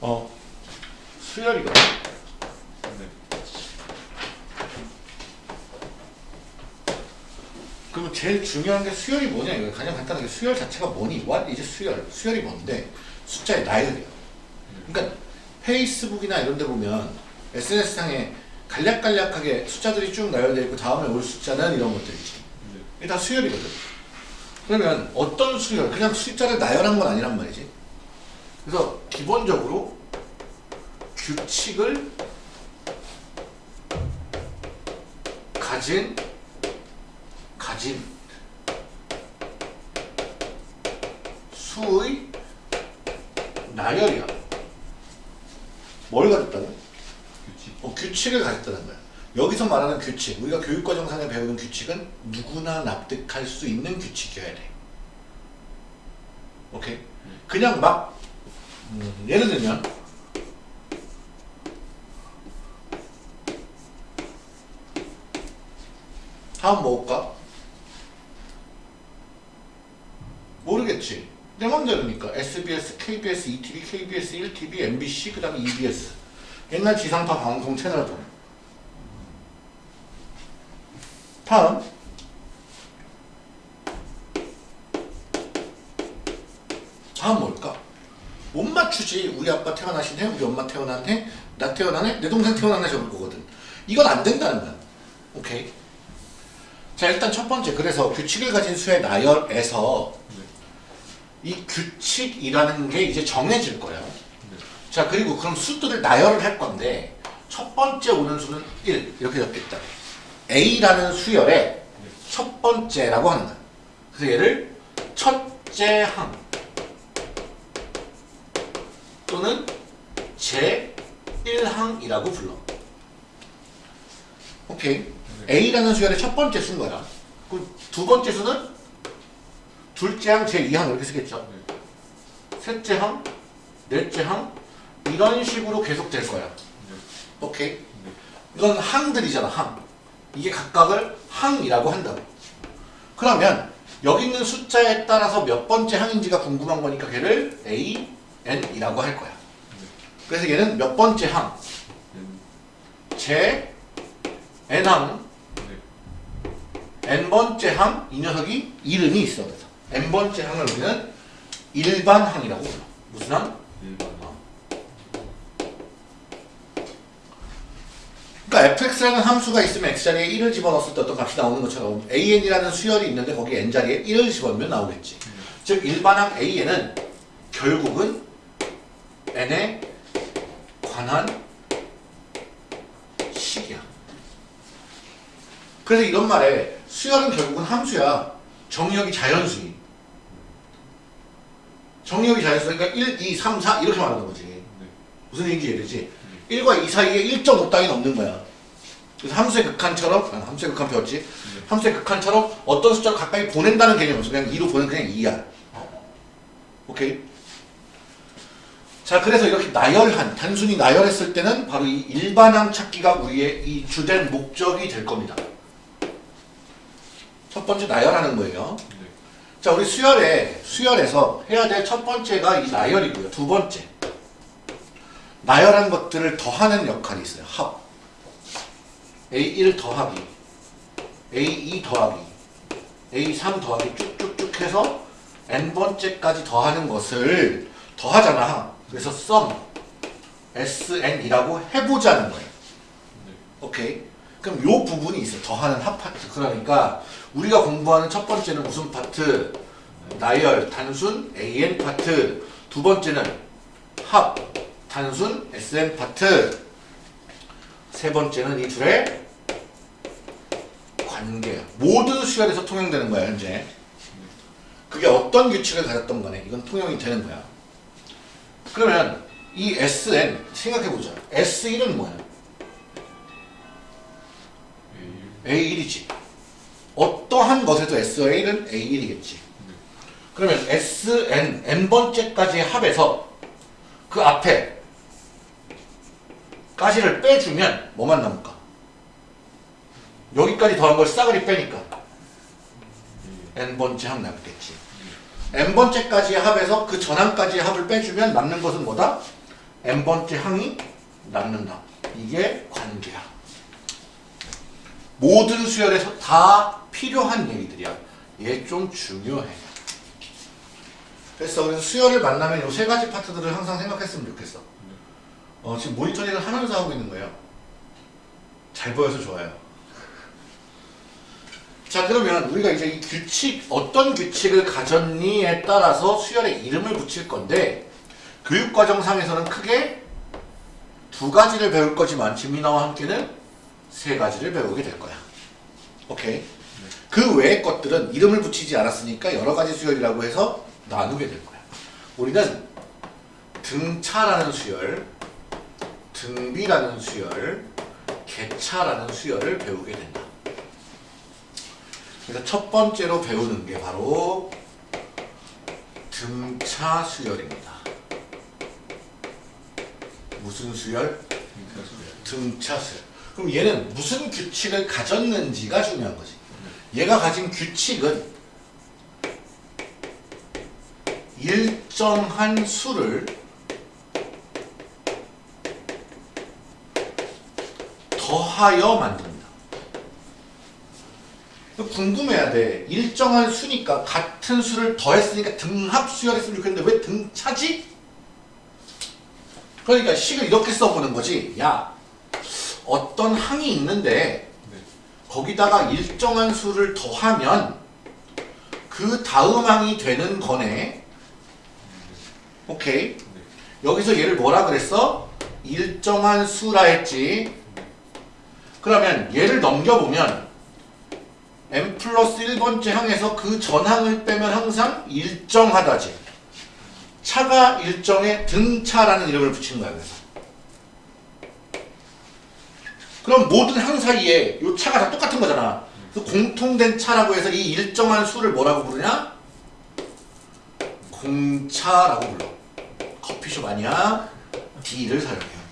어, 수열이거든. 그러면 제일 중요한 게 수열이 뭐냐 이거 가장 간단하게 수열 자체가 뭐니? what is 수열? 수열이 뭔데? 숫자의 나열이야. 그러니까 페이스북이나 이런 데 보면 SNS상에 간략간략하게 숫자들이 쭉 나열되어 있고 다음에 올 숫자는 이런 것들이지. 이게 다 수열이거든. 그러면 어떤 수열? 그냥 숫자를 나열한 건 아니란 말이지. 그래서 기본적으로 규칙을 가진 가진 수의 나열이야. 뭘 가졌다고? 규칙. 어, 규칙을 가졌다는 거야. 여기서 말하는 규칙, 우리가 교육과정상에 배우는 규칙은 누구나 납득할 수 있는 규칙이어야 돼. 오케이? 그냥 막 음, 예를 들면 다음 뭐올까? 모르겠지. 내 맘대로니까 SBS, KBS, ETV, KBS, 1TV, MBC, 그 다음에 EBS 옛날 지상파 방송 채널들 다음. 다음 뭘까? 못 맞추지. 우리 아빠 태어나신 해, 우리 엄마 태어난 해, 나 태어난 해, 내 동생 태어난 해 적을 거거든. 이건 안 된다는 거야. 오케이? 자 일단 첫 번째. 그래서 규칙을 가진 수의 나열에서 이 규칙이라는 게 이제 정해질 거예요 자 그리고 그럼 수들을 나열을 할 건데 첫 번째 오는 수는 1 이렇게 적겠다. A라는 수열의 첫 번째라고 거야. 그래서 얘를 첫째 항 또는 제1항이라고 불러. 오케이. A라는 수열의 첫 번째 수인 거야. 그두 번째 수는 둘째 항, 제2항 이렇게 쓰겠죠? 셋째 항, 넷째 항 이런 식으로 계속 될 거야. 오케이? 이건 항들이잖아, 항. 이게 각각을 항이라고 한다고. 그러면 여기 있는 숫자에 따라서 몇 번째 항인지가 궁금한 거니까 걔를 A, N이라고 할 거야. 그래서 얘는 몇 번째 항, 제 N항, N번째 항, 이 녀석이 이름이 있어. N번째 항을 우리는 일반 항이라고 불러. 무슨 항? 일반. 그러니까 fx라는 함수가 있으면 x자리에 1을 집어넣었을 때 어떤 값이 나오는 것처럼 an이라는 수열이 있는데 거기 n자리에 1을 집어넣으면 나오겠지. 즉 일반항 an은 결국은 n에 관한 식이야. 그래서 이런 말에 수열은 결국은 함수야. 정의역이 자연수인. 정의역이 자연수 니까 1, 2, 3, 4 이렇게 말하는 거지. 무슨 얘기인지 이해되지? 1과 2 사이에 1.5 따위는 없는 거야. 함수의 극한처럼, 아, 함수의 극한 배웠지? 함수의 극한처럼 어떤 숫자를 가까이 보낸다는 개념이 없어. 그냥 2로 보내면 그냥 2야. 오케이? 자, 그래서 이렇게 나열한, 단순히 나열했을 때는 바로 이 일반항 찾기가 우리의 이 주된 목적이 될 겁니다. 첫 번째 나열하는 거예요. 자, 우리 수열에, 수열에서 해야 될 첫 번째가 이 나열이고요. 두 번째. 나열한 것들을 더하는 역할이 있어요. 합. A1 더하기, A2 더하기, A3 더하기 쭉쭉쭉 해서 n번째까지 더하는 것을 더하잖아. 그래서 sum, sn이라고 해보자는 거예요. 오케이? 그럼 요 부분이 있어. 더하는 합 파트. 그러니까 우리가 공부하는 첫 번째는 무슨 파트? 나열, 단순, an 파트. 두 번째는 합, 단순, sn 파트. 세 번째는 이 둘의 관계. 모든 수열에서 통용되는 거야, 현재. 그게 어떤 규칙을 가졌던 간에. 이건 통용이 되는 거야. 그러면 이 SN 생각해보자. S1은 뭐야? A1이지. 어떠한 것에도 SA는 A1이겠지. 그러면 SN, N번째까지의 합에서 그 앞에 까지를 빼주면 뭐만 남을까? 여기까지 더한 걸 싸그리 빼니까 n번째 항 남겠지. n번째까지의 합에서 그 전항까지의 합을 빼주면 남는 것은 뭐다? n번째 항이 남는다. 이게 관계야. 모든 수열에서 다 필요한 얘기들이야. 얘 좀 중요해. 그래서 우리 수열을 만나면 이 세 가지 파트들을 항상 생각했으면 좋겠어. 어, 지금 모니터링을 하면서 하고 있는 거예요. 잘 보여서 좋아요. 자 그러면 우리가 이제 이 규칙 어떤 규칙을 가졌니에 따라서 수열에 이름을 붙일 건데 교육과정상에서는 크게 두 가지를 배울 거지만 지민아와 함께는 세 가지를 배우게 될 거야. 오케이. 그 외의 것들은 이름을 붙이지 않았으니까 여러 가지 수열이라고 해서 나누게 될 거야. 우리는 등차라는 수열, 등비라는 수열, 개차라는 수열을 배우게 된다. 그래서 첫 번째로 배우는 게 바로 등차 수열입니다. 무슨 수열? 등차 수열. 그럼 얘는 무슨 규칙을 가졌는지가 중요한 거지. 얘가 가진 규칙은 일정한 수를 더하여 만든다. 이거 궁금해야 돼. 일정한 수니까 같은 수를 더했으니까 등합 수열했으면 좋겠는데 왜 등차지? 그러니까 식을 이렇게 써보는 거지. 야, 어떤 항이 있는데 거기다가 일정한 수를 더하면 그 다음 항이 되는 거네. 오케이. 여기서 얘를 뭐라 그랬어? 일정한 수라 했지. 그러면 얘를 넘겨보면 m 플러스 1번째 항에서 그 전항을 빼면 항상 일정하다지. 차가 일정의 등차라는 이름을 붙인 거야. 그래서. 그럼 모든 항 사이에 이 차가 다 똑같은 거잖아. 그래서 공통된 차라고 해서 이 일정한 수를 뭐라고 부르냐? 공차라고 불러. 커피숍 아니야? D를 사용해요.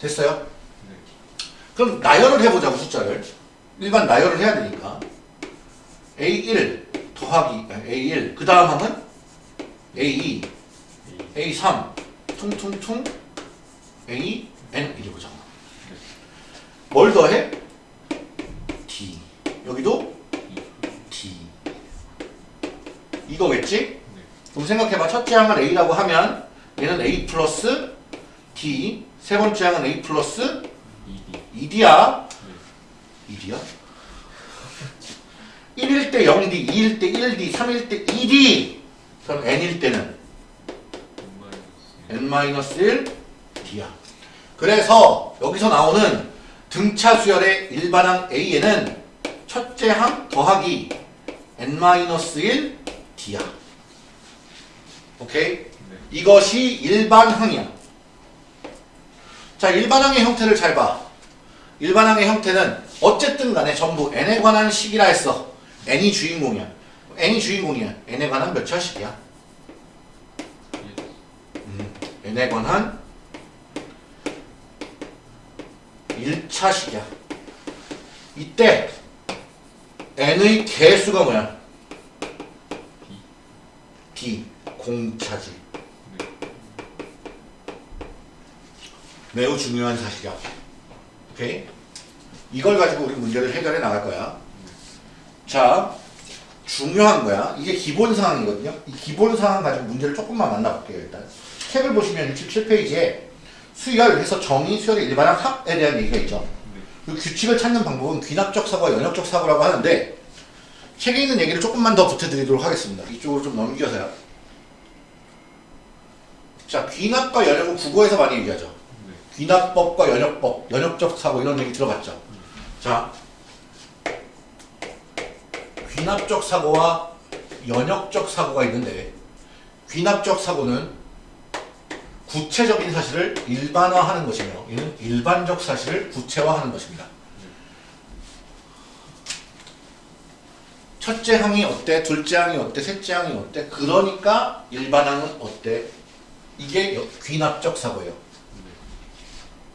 됐어요? 그럼 나열을 해보자고 숫자를. 일반 나열을 해야 되니까. A1 더하기 A1 그 다음 항은 A2 A3 퉁퉁퉁. A N 이리 보자. 뭘 더해? D. 여기도 D. 이거겠지? 그럼 생각해봐. 첫째 항을 A라고 하면 얘는 A 플러스 D. 세 번째 항은 A 플러스 2D야 2D야? 1일 때 0D, 2일 때 1D, 3일 때 2D 그럼 N일 때는 N-1 D야 그래서 여기서 나오는 등차 수열의 일반항 A에는 첫째 항 더하기 N-1 D야 오케이? 이것이 일반항이야 자 일반항의 형태를 잘 봐. 일반항의 형태는 어쨌든 간에 전부 n에 관한 식이라 했어. n이 주인공이야. n이 주인공이야. n에 관한 몇 차식이야? 음, n에 관한 1차식이야. 이때 n의 개수가 뭐야? b 공차지. 매우 중요한 사실이야. 오케이? 이걸 가지고 우리 문제를 해결해 나갈 거야. 자, 중요한 거야. 이게 기본 상황이거든요. 이 기본 상황 가지고 문제를 조금만 만나볼게요, 일단. 책을 보시면 67페이지에 수열 해서 정의, 수열의 일반항 합에 대한 얘기가 있죠. 그 규칙을 찾는 방법은 귀납적 사고와 연역적 사고라고 하는데 책에 있는 얘기를 조금만 더 붙여드리도록 하겠습니다. 이쪽으로 좀 넘겨서요. 자, 귀납과 연역은 국어에서 많이 얘기하죠. 귀납법과 연역법, 연역적 사고 이런 얘기 들어봤죠? 자, 귀납적 사고와 연역적 사고가 있는데 귀납적 사고는 구체적인 사실을 일반화하는 것이며 이는 일반적 사실을 구체화하는 것입니다. 첫째 항이 어때? 둘째 항이 어때? 셋째 항이 어때? 그러니까 일반항은 어때? 이게 귀납적 사고예요.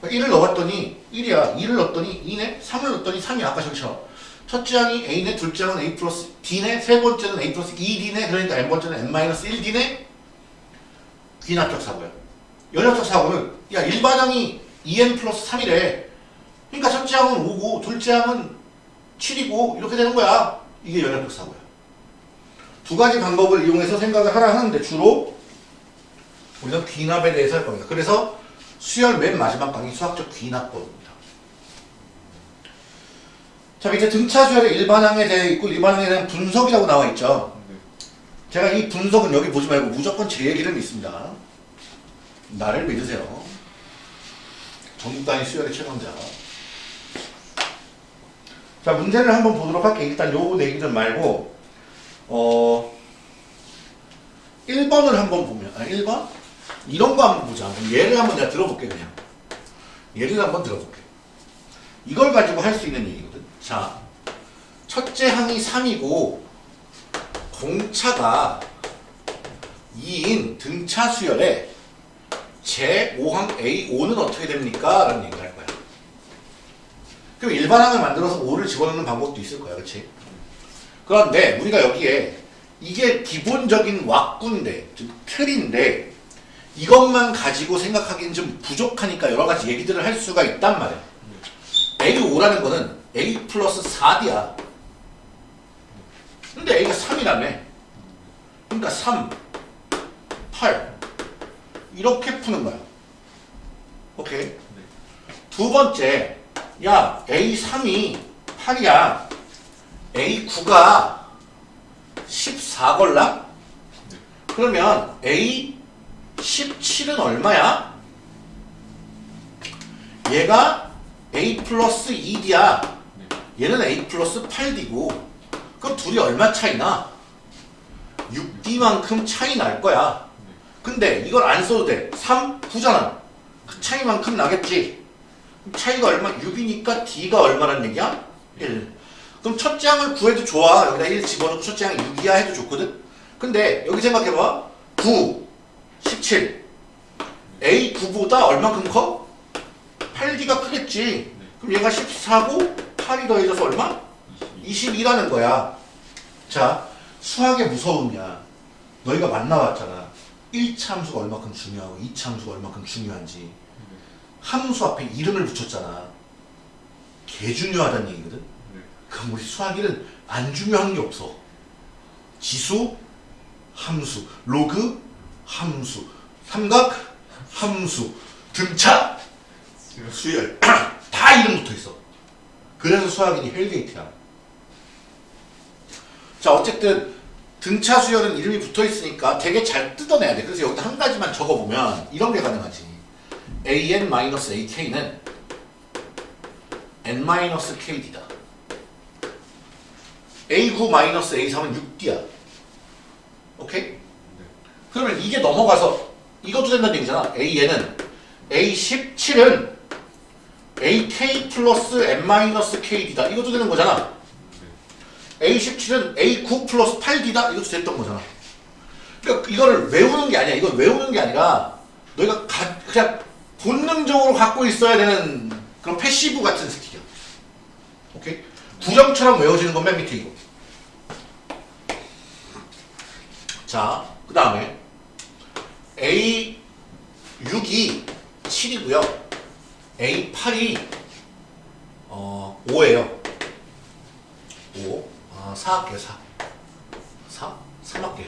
1을 넣었더니 1이야. 2를 넣었더니 2네. 3을 넣었더니 3이야. 아까 저기처럼. 첫째 항이 A네, 둘째 항은 A 플러스 D네, 세 번째는 A 플러스 2D네, 그러니까 N번째는 N 마이너스 1D네? 귀납적 사고야. 연역적 사고는, 야, 일반항이 2N 플러스 3이래. 그러니까 첫째 항은 5고, 둘째 항은 7이고, 이렇게 되는 거야. 이게 연역적 사고야. 두 가지 방법을 이용해서 생각을 하라 하는데, 주로 우리는 귀납에 대해서 할 겁니다. 그래서 수열 맨 마지막 강의 수학적 귀납법입니다. 자 밑에 등차 수열의 일반항에 대해 있고 일반항에 대한 분석이라고 나와 있죠. 제가 이 분석은 여기 보지 말고 무조건 제 얘기를 믿습니다. 나를 믿으세요. 전국 단위 수열의 최강자. 자 문제를 한번 보도록 할게요. 일단 요 얘기들 말고 어 1번을 한번 보면 아 1번? 이런 거 한번 보자. 그럼 얘를 한번 내가 들어볼게 그냥. 얘를 한번 들어볼게. 이걸 가지고 할 수 있는 얘기거든. 자, 첫째 항이 3이고 공차가 2인 등차 수열에 제5항 A5는 어떻게 됩니까? 라는 얘기를 할 거야. 그럼 일반항을 만들어서 5를 집어넣는 방법도 있을 거야. 그치? 그런데 우리가 여기에 이게 기본적인 왁구인데, 즉 틀인데 이것만 가지고 생각하기는 좀 부족하니까 여러 가지 얘기들을 할 수가 있단 말이야. A5라는 거는 A 플러스 4D야. 근데 A가 3이라며. 그러니까 3, 8 이렇게 푸는 거야. 오케이. 두 번째, 야 A3이 8이야. A9가 14 걸라? 그러면 A17은 얼마야? 얘가 A 플러스 2D야. 얘는 A 플러스 8D고. 그럼 둘이 얼마 차이나? 6D만큼 차이 날 거야. 근데 이걸 안 써도 돼. 3, 9잖아. 그 차이만큼 나겠지. 차이가 얼마? 6이니까 D가 얼마란 얘기야? 1. 그럼 첫째 항을 구해도 좋아. 여기다 1 집어넣고 첫째 항 6이야 해도 좋거든. 근데 여기 생각해봐. 9, 17. A9보다 얼마큼 커? 8D가 크겠지. 그럼 얘가 14고 8이 더해져서 얼마? 22라는 거야. 자, 수학의 무서움이야. 너희가 만나봤잖아. 1차 함수가 얼마큼 중요하고 2차 함수가 얼마큼 중요한지. 함수 앞에 이름을 붙였잖아. 개 중요하다는 얘기거든. 그럼 우리 수학일은 안 중요한 게 없어. 지수, 함수, 로그, 함수, 삼각, 함수, 등차, 수열 다 이름 붙어 있어. 그래서 수학인이 헬게이트야. 자 어쨌든 등차 수열은 이름이 붙어 있으니까 되게 잘 뜯어내야 돼. 그래서 여기다 한 가지만 적어보면 이런 게 가능하지. an-ak는 n-kd다. a9-a3은 6d야. 그러면 이게 넘어가서 이것도 된다는 얘기잖아. a는 a17은 ak 플러스 n-kd다. 이것도 되는 거잖아. a17은 a9 플러스 8d다. 이것도 됐던 거잖아. 그러니까 이거를 외우는 게 아니야. 이건 외우는 게 아니라 너희가 가, 그냥 본능적으로 갖고 있어야 되는 그런 passive 같은 skill이야. 오케이? 구정처럼 외워지는 건 맨 밑에 이거. 자, 그 다음에 A6이 7이고요. A8이 어, 5예요. 5. 아, 4 할게요, 4. 4? 3 할게요.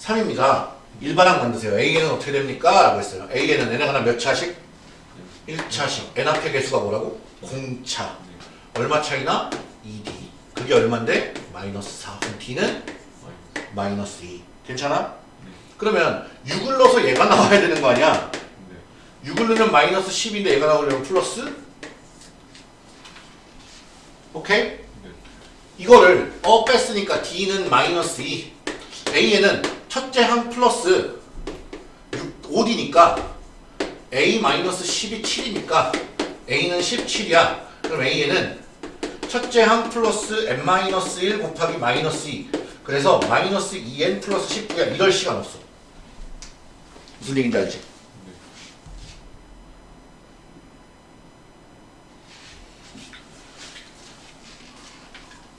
3입니다. 일반항 만드세요. A는 어떻게 됩니까? 라고 했어요. A는 n에 하나 몇 차씩? 1차씩. n 앞에 개수가 뭐라고? 공차. 얼마 차이나? 2D. 그게 얼만데? 마이너스 4. 그럼 D는? 마이너스 2. 괜찮아? 그러면 6을 넣어서 얘가 나와야 되는 거 아니야? 6을 넣으면 마이너스 10인데 얘가 나오려면 플러스? 오케이? 이거를 어 뺐으니까 D는 마이너스 2 A에는 첫째 항 플러스 6, 5D니까 A 마이너스 10이 7이니까 A는 17이야 그럼 A에는 첫째 항 플러스 n 마이너스 1 곱하기 마이너스 2 그래서 마이너스 2n 플러스 19야 이럴 시간 없어 무슨 얘기인지 알지?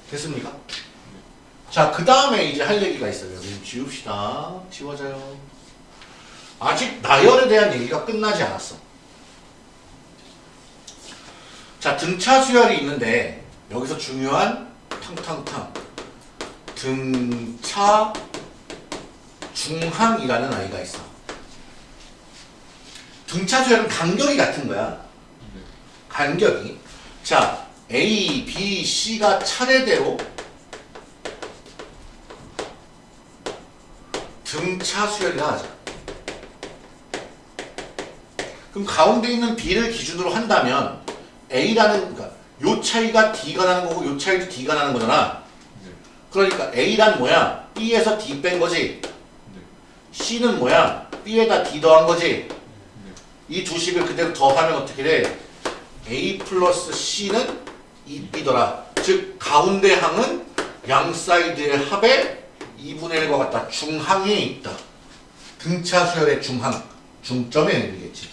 됐습니까? 자, 그 다음에 이제 할 얘기가 있어요. 지웁시다. 지워져요. 아직 나열에 대한 얘기가 끝나지 않았어. 자, 등차 수열이 있는데 여기서 중요한 탕탕탕 등차 중항이라는 아이가 있어. 등차 수열은 간격이 같은 거야. 간격이. 자, A, B, C가 차례대로 등차 수열이라 하자. 그럼 가운데 있는 B를 기준으로 한다면 A라는 그러니까 요 차이가 D가 나는 거고 요 차이도 D가 나는 거잖아. 그러니까 A란 뭐야? B에서 D 뺀 거지. C는 뭐야? B에다 D 더한 거지. 이두 식을 그대로 더하면 어떻게 돼? A 플러스 C는 2B더라. 즉 가운데 항은 양 사이드의 합의 2분의 1과 같다. 중항에 있다. 등차 수열의 중항. 중점에 있겠지.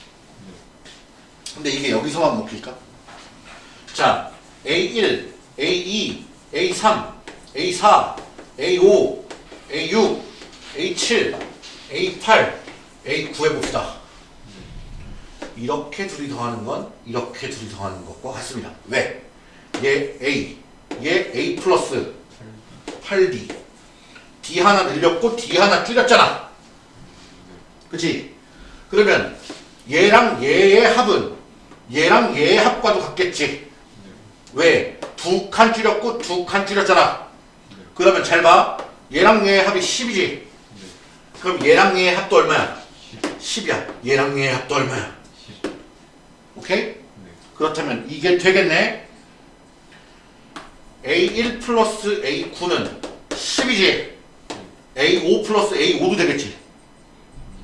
근데 이게 여기서만 먹힐까? 자, A1, A2, A3, A4, A5, A6, A7, A8, A9 해봅시다. 이렇게 둘이 더하는 건 이렇게 둘이 더하는 것과 같습니다. 왜? 얘 A, 얘 A 플러스 8D. D 하나 늘렸고 D 하나 줄였잖아. 그치? 그러면 얘랑 얘의 합은 얘랑 얘의 합과도 같겠지. 왜? 두 칸 줄였고 두 칸 줄였잖아. 그러면 잘 봐. 얘랑 얘의 합이 10이지. 그럼 얘랑 얘의 합도 얼마야? 10이야. 얘랑 얘의 합도 얼마야? 오케이? 그렇다면 이게 되겠네. A1 플러스 A9는 10이지. A5 플러스 A5도 되겠지.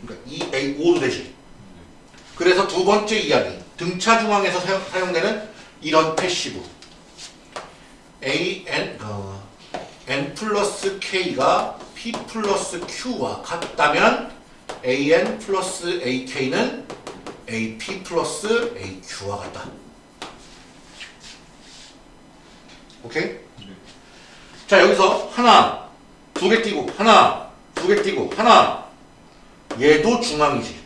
그러니까 2A5도 되지. 그래서 두 번째 이야기. 등차 중항에서 사용, 사용되는 이런 passive. AN, 어, N 플러스 K가 P 플러스 Q와 같다면 AN 플러스 AK는 AP 플러스 AQ와 같다. 오케이? 자 여기서 하나 두 개 띄고 하나 두 개 띄고 하나 얘도 중앙이지.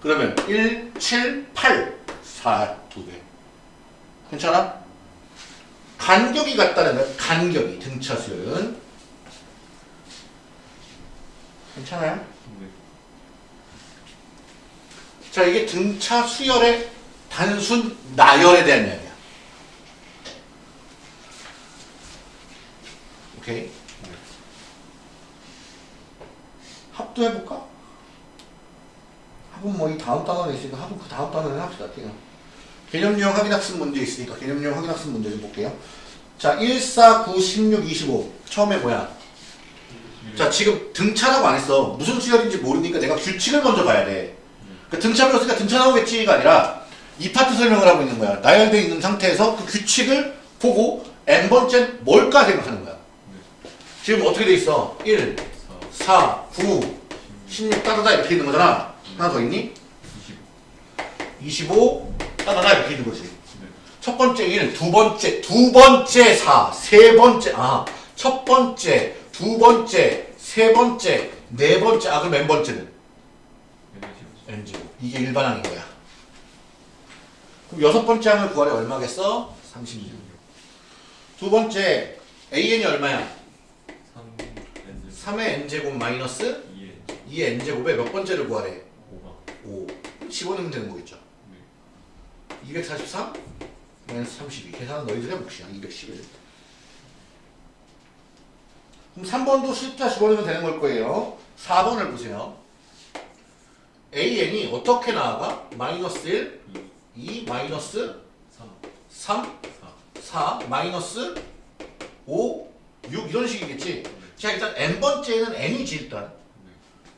그러면 1, 7, 8, 4두 개. 괜찮아? 간격이 같다는 거야. 간격이 등차 수열은 괜찮아요? 자 이게 등차 수열의 단순 나열에 대한 이야기야. 오케이. 합도 해볼까? 합은 뭐 이 다음 단원에 있으니까 합은 그 다음 단원에 합시다. 그냥. 개념 유형 확인 학습 문제 있으니까 개념 유형 확인 학습 문제 좀 볼게요. 자, 1, 4, 9, 16, 25. 처음에 뭐야? 자, 지금 등차라고 안 했어. 무슨 수열인지 모르니까 내가 규칙을 먼저 봐야 돼. 그 등차 배웠으니까 등차 나오겠지가 아니라 이 파트 설명을 하고 있는 거야. 나열되어 있는 상태에서 그 규칙을 보고 n번째 뭘까 생각하는 거야. 지금 어떻게 돼 있어? 1, 4, 9, 16 따다다 이렇게 있는 거잖아. 하나 더 있니? 25 따다다 이렇게 있는 거지. 첫 번째 1, 두 번째, 두 번째 4, 세 번째, 아, 첫 번째, 두 번째, 세 번째, 네 번째, 아, 그럼 n 번째는? N제곱. 이게 일반항인 거야. 그럼 여섯 번째 항을 구하래 얼마겠어? 36. 두 번째, an이 얼마야? 3 의 n제곱 마이너스 2의 n제곱에 몇 번째를 구하래? 5. 집어넣으면 되는 거겠죠. 243 마이너스 32. 계산은 너희들 해봅시다. 211. 그럼 3번도 숫자 집어넣으면 되는 걸 거예요. 4번을 보세요. An이 어떻게 나와가? 마이너스 1, 2, 마이너스 3, 4, 마이너스 5, 6 이런 식이겠지. 자 일단 n번째는 n이지 일단.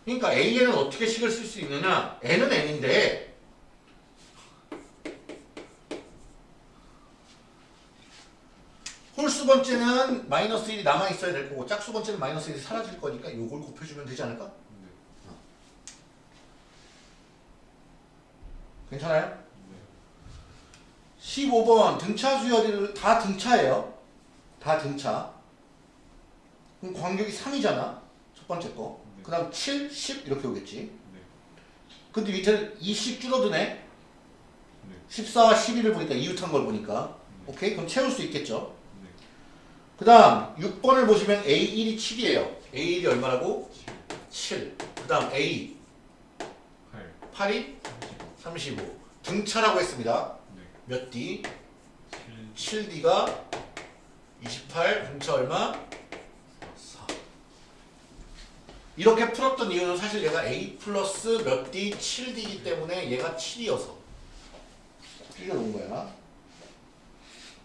그러니까 an은 어떻게 식을 쓸 수 있느냐? n은 n인데 홀수 번째는 마이너스 1이 남아있어야 될 거고 짝수 번째는 마이너스 1이 사라질 거니까 요걸 곱해주면 되지 않을까? 괜찮아요? 15번 등차 수열이를 다 등차예요. 다 등차. 그럼 간격이 3이잖아. 첫 번째 거. 네. 그 다음 7, 10 이렇게 오겠지. 네. 근데 밑에는 20 줄어드네. 네. 14와 12를 보니까 이웃한 걸 보니까. 오케이? 그럼 채울 수 있겠죠. 네. 그 다음 6번을 보시면 A1이 7이에요. A1이 얼마라고? 7, 7. 그 다음 A 8, 8이 35. 35. 등차라고 했습니다. 네. 몇 D? 7, 7D가 28. 등차 얼마? 4. 이렇게 풀었던 이유는 사실 얘가 A 플러스 몇 D? 7D이기 때문에 얘가 7이어서 줄여놓은 거야.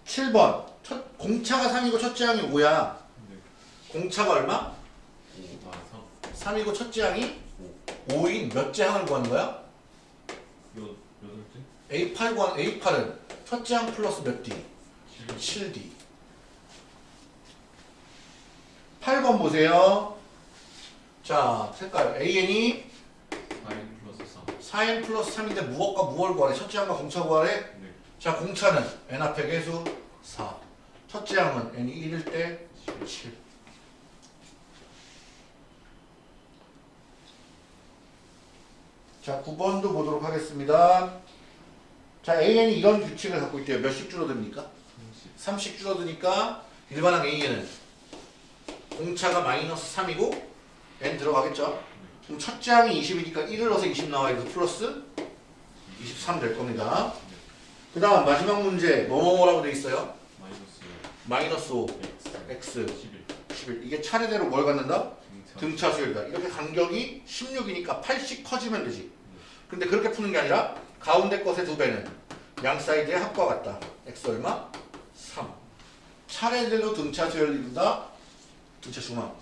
7번. 첫, 공차가 3이고 첫째 항이 5야. 네. 공차가 얼마? 5, 아, 3, 3이고 첫째 항이 5인 몇째 항을 구하는 거야? 여, 여덟째? A8 구한 A8은 첫째 항 플러스 몇 D? 7, 7D. 8번 보세요. 자, 색깔 AN이 4n 플러스 3. 4N 플러스 3인데 무엇과 무엇을 구하래? 첫째 항과 공차 구하래? 네. 자, 공차는 N 앞에 계수 4. 첫째 항은 N이 1일 때 7. 자, 9번도 보도록 하겠습니다. 자, AN이 이런 규칙을 갖고 있대요. 몇씩 줄어듭니까? 30. 3씩 줄어드니까 일반항 A에는 공차가 마이너스 3이고 N 들어가겠죠? 그럼 첫째 항이 20이니까 1을 넣어서 20 나와야 돼서 플러스 23 될 겁니다. 그 다음 마지막 문제 뭐뭐뭐라고 돼 있어요? 마이너스 마이너스 5, x, x, 11. 11 이게 차례대로 뭘 갖는다? 등차. 등차 수열이다. 이렇게 간격이 16이니까 8씩 커지면 되지. 근데 그렇게 푸는 게 아니라 가운데 것의 두 배는 양 사이드의 합과 같다. x 얼마? 3. 차례대로 등차 수열을 이룬다. 등차 중앙.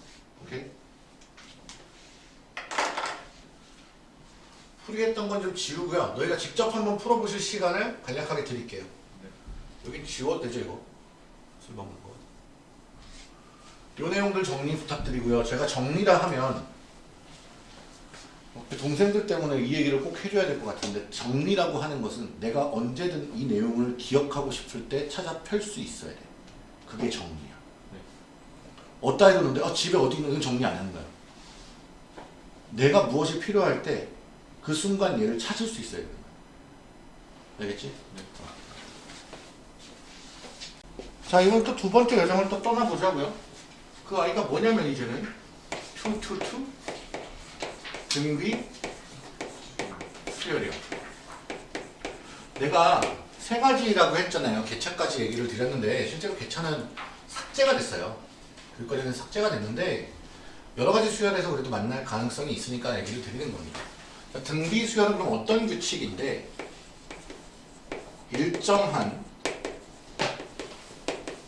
오케이? 풀이했던 건 좀 지우고요. 너희가 직접 한번 풀어보실 시간을 간략하게 드릴게요. 네. 여기 지워도 되죠 이거? 술 먹는 거. 요 내용들 정리 부탁드리고요. 제가 정리라 하면 그 동생들 때문에 이 얘기를 꼭 해줘야 될 것 같은데 정리라고 하는 것은 내가 언제든 이 내용을 기억하고 싶을 때 찾아 펼 수 있어야 돼. 그게 정리야. 네. 어디다 해뒀는데 어, 집에 어디 있는 건 정리 안 거야. 내가 무엇이 필요할 때 그 순간 얘를 찾을 수 있어야 되는 거야. 알겠지? 네. 자, 이번 또 두 번째 여정을 또 떠나보자고요. 그 아이가 뭐냐면 이제는 투투투 등비 수열이요. 내가 세 가지라고 했잖아요. 개차까지 얘기를 드렸는데 실제로 개차는 삭제가 됐어요. 교육과정에서 삭제가 됐는데 여러 가지 수열에서 그래도 만날 가능성이 있으니까 얘기를 드리는 겁니다. 자, 등비 수열은 그럼 어떤 규칙인데 일정한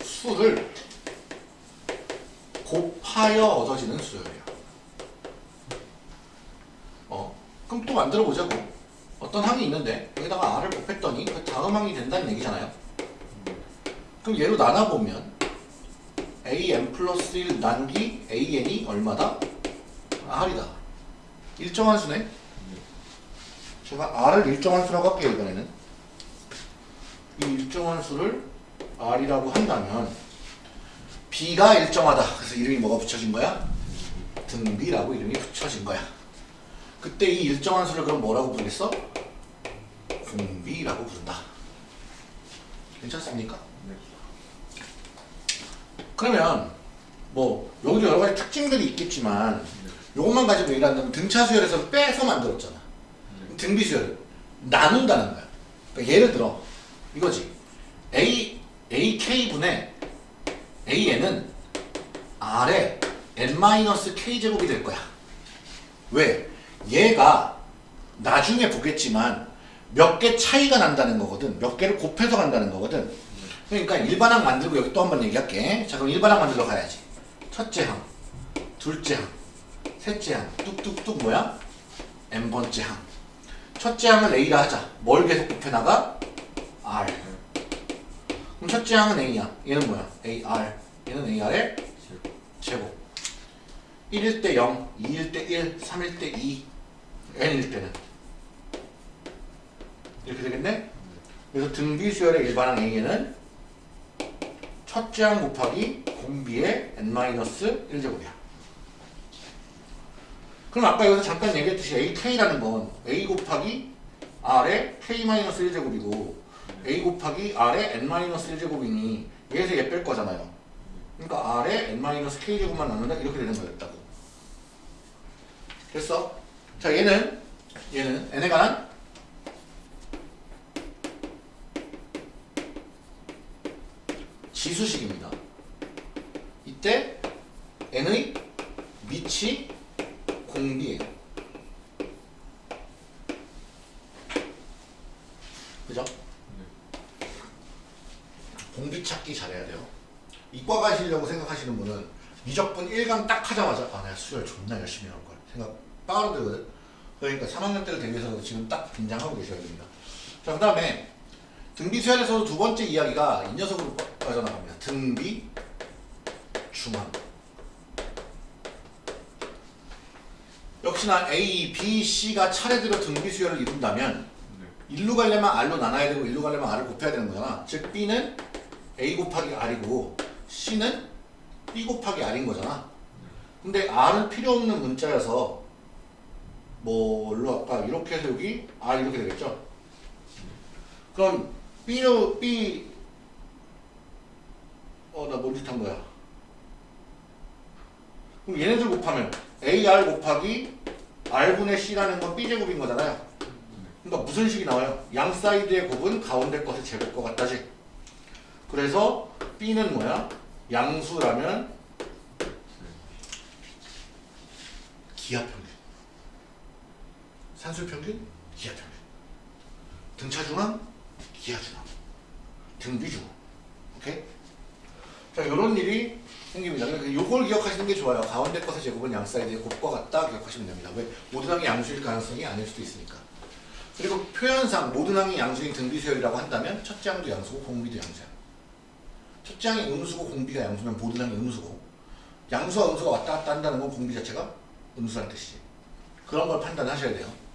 수를 곱하여 얻어지는. 어, 그럼 또 만들어 보자고. 어떤 항이 있는데 여기다가 r을 곱했더니 그 다음 항이 된다는 얘기잖아요. 그럼 얘로 나눠보면 an 플러스 1 나누기 an이 얼마다? r이다. 일정한 수네. 제가 r을 일정한 수라고 할게요 이번에는. 이 일정한 수를 r이라고 한다면 b가 일정하다. 그래서 이름이 뭐가 붙여진 거야? 등비라고 이름이 붙여진 거야. 그때 이 일정한 수를 그럼 뭐라고 부르겠어? 공비라고 부른다. 괜찮습니까? 네. 그러면 뭐 여기도 여러 가지 특징들이 있겠지만 이것만 가지고 얘기한다면 등차 수열에서 빼서 만들었잖아. 네. 등비 수열을 나눈다는 거야. 그러니까 예를 들어 이거지. A AK 분의 AN은 R의 n-k 제곱이 될 거야. 왜? 얘가 나중에 보겠지만 몇 개 차이가 난다는 거거든. 몇 개를 곱해서 간다는 거거든. 그러니까 일반항 만들고 여기 또 한 번 얘기할게. 자 그럼 일반항 만들러 가야지. 첫째 항, 둘째 항, 셋째 항, 뚝뚝뚝 뭐야? n번째 항. 첫째 항을 A라 하자. 뭘 계속 곱해나가? R. 그럼 첫째 항은 A야. 얘는 뭐야? AR. 얘는 AR의 제곱. 1일 때 0, 2일 때 1, 3일 때 2, n일 때는 이렇게 되겠네? 그래서 등비 수열의 일반항 A에는 첫째 항 곱하기 공비의 n-1제곱이야. 그럼 아까 여기서 잠깐 얘기했듯이 ak라는 건 a 곱하기 r의 k-1제곱이고 a 곱하기 r의 n-1제곱이니 얘에서 얘 뺄 거잖아요. 그러니까 r의 n-k제곱만 남는다 이렇게 되는 거였다고. 됐어? 자 얘는 얘는 n에 관한 지수식입니다. 이때 n의 밑이 공비예요. 그죠? 공비 찾기 잘해야 돼요. 이과 가시려고 생각하시는 분은 미적분 1강 딱 하자마자 아 내가 수열 존나 열심히 할걸 생각 들거든. 그러니까 3학년 때를 대비해서 지금 딱 긴장하고 계셔야 됩니다. 자, 그 다음에 등비 수열에서도 두 번째 이야기가 이 녀석으로 빠- 빠져나갑니다. 등비 중앙. 역시나 A, B, C가 차례대로 등비 수열을 이룬다면 네. 일로 가려면 R로 나눠야 되고 일로 가려면 R을 곱해야 되는 거잖아. 즉 B는 A 곱하기 R이고 C는 B 곱하기 R인 거잖아. 근데 R은 필요 없는 문자여서 뭘로 할까? 이렇게 해서 여기 R 이렇게 되겠죠? 그럼 B로 B 어 나 뭔 짓 한 거야? 그럼 얘네들 곱하면 AR 곱하기 R분의 C라는 건 B제곱인 거잖아요. 그러니까 무슨 식이 나와요? 양 사이드의 곱은 가운데 것의 제곱과 같다지. 그래서 B는 뭐야? 양수라면 기하 평균. 산술 평균, 기하 평균. 등차 중항, 기하 중항. 등비 중항. 오케이? 자, 요런 일이 생깁니다. 그러니까 요걸 기억하시는 게 좋아요. 가운데 것의 제곱은 양 사이드의 곱과 같다 기억하시면 됩니다. 왜? 모든 항이 양수일 가능성이 아닐 수도 있으니까. 그리고 표현상 모든 항이 양수인 등비수열이라고 한다면 첫째 항도 양수고 공비도 양수야. 첫째 항이 음수고 공비가 양수면 모든 항이 음수고 양수와 음수가 왔다 갔다 한다는 건 공비 자체가 음수라는 뜻이지. 그런 걸 판단하셔야 돼요.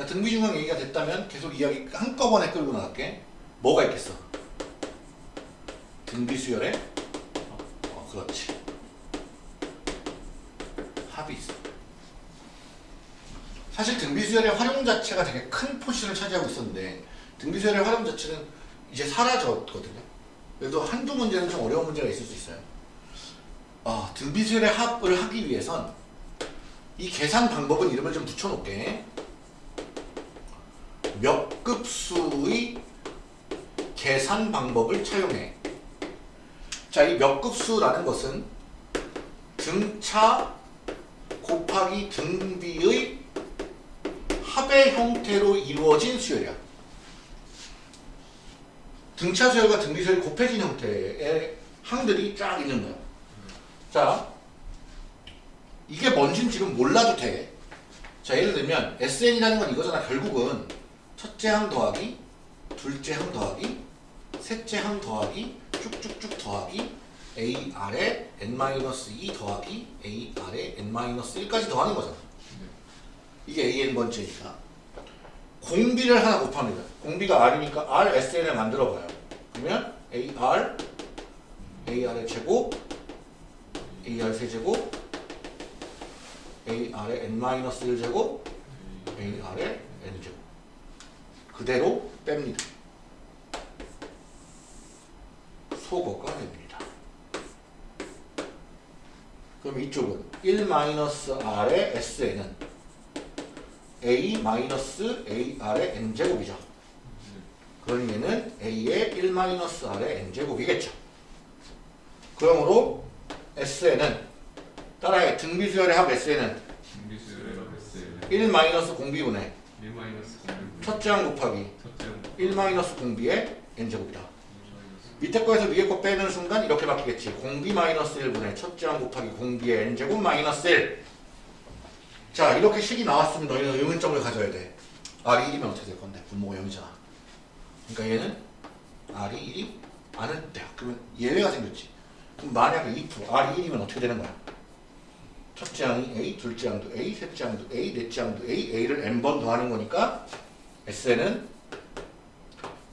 자, 등비중항 얘기가 됐다면 계속 이야기 한꺼번에 끌고 나갈게. 뭐가 있겠어? 등비수열에 어, 그렇지. 합이 있어. 사실 등비수열의 활용 자체가 되게 큰 포션을 차지하고 있었는데 등비수열의 활용 자체는 이제 사라졌거든요. 그래도 한두 문제는 좀 어려운 문제가 있을 수 있어요. 아, 등비수열의 합을 하기 위해선 이 계산 방법은 이름을 좀 붙여놓게 몇 급수의 계산 방법을 차용해. 자, 이 몇 급수라는 것은 등차 곱하기 등비의 합의 형태로 이루어진 수열이야. 등차 수열과 등비 수열이 곱해진 형태의 항들이 쫙 있는 거야. 자, 이게 뭔진 지금 몰라도 돼. 자, 예를 들면 SN이라는 건 이거잖아. 결국은 첫째 항 더하기, 둘째 항 더하기, 셋째 항 더하기, 쭉쭉쭉 더하기, AR에 n-2 더하기 AR에 n-1까지 더하는 거잖아. 이게 AN 번째니까. 공비를 하나 곱합니다. 공비가 R이니까 R, SN을 만들어 봐요. 그러면 AR, AR의 제곱, AR 세제곱, AR의 n-1 제곱, AR의 n제곱. 그대로 뺍니다. 소거가 됩니다. 그럼 이쪽은 1-r의 SN은 A-AR의 n제곱이죠. 그러니 얘는 A의 1-r의 n제곱이겠죠. 그러므로 SN은 따라해 등비수열의 합 SN은 준비수열의 S 1 마이너스 공비분의 1 마이너스 공비 첫째 항 곱하기 첫째 항1 마이너스 공비의 n제곱이다. 1 마이너스 밑에 거에서 위에 거 빼는 순간 이렇게 바뀌겠지. 공비 마이너스 1분의 첫째 항 곱하기 공비의 n제곱 마이너스 1. 자 이렇게 식이 나왔으면 너희는 의문점을 가져야 돼. R이 1이면 어떻게 될 건데? 분모가 0이잖아. 그러니까 얘는 R이 1이 아는 때 그러면 예외가 생겼지. 그럼 만약에 2% R이 1이면 어떻게 되는 거야? 첫째 항이 A, 둘째 항도 A, 셋째 항도 A, 넷째 항도 A, A를 n번 더하는 거니까 SN은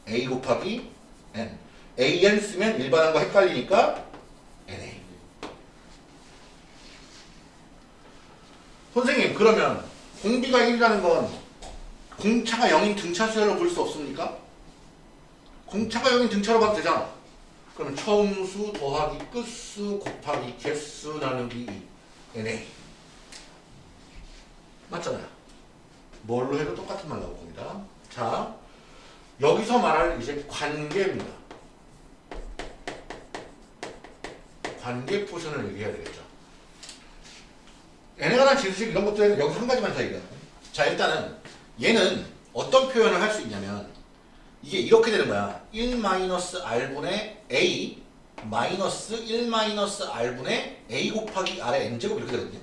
A 곱하기 N AN 쓰면 일반한 거 헷갈리니까 NA. 선생님 그러면 공비가 1이라는 건 공차가 0인 등차 수열로 볼 수 없습니까? 공차가 0인 등차로 봐도 되잖아. 그러면 처음수 더하기 끝수 곱하기 개수 나누기 2 NA 맞잖아요. 뭘로 해도 똑같은 말 나올 겁니다. 자 여기서 말할 이제 관계입니다. 관계 포션을 얘기해야 되겠죠. 관한 지수식 이런 것들은 여기 한 가지만 더 얘기해요. 자 일단은 얘는 어떤 표현을 할 수 있냐면 이게 이렇게 되는 거야. 1-r분의 a 마이너스 1-r분의 a 곱하기 r의 n제곱 이렇게 되거든요.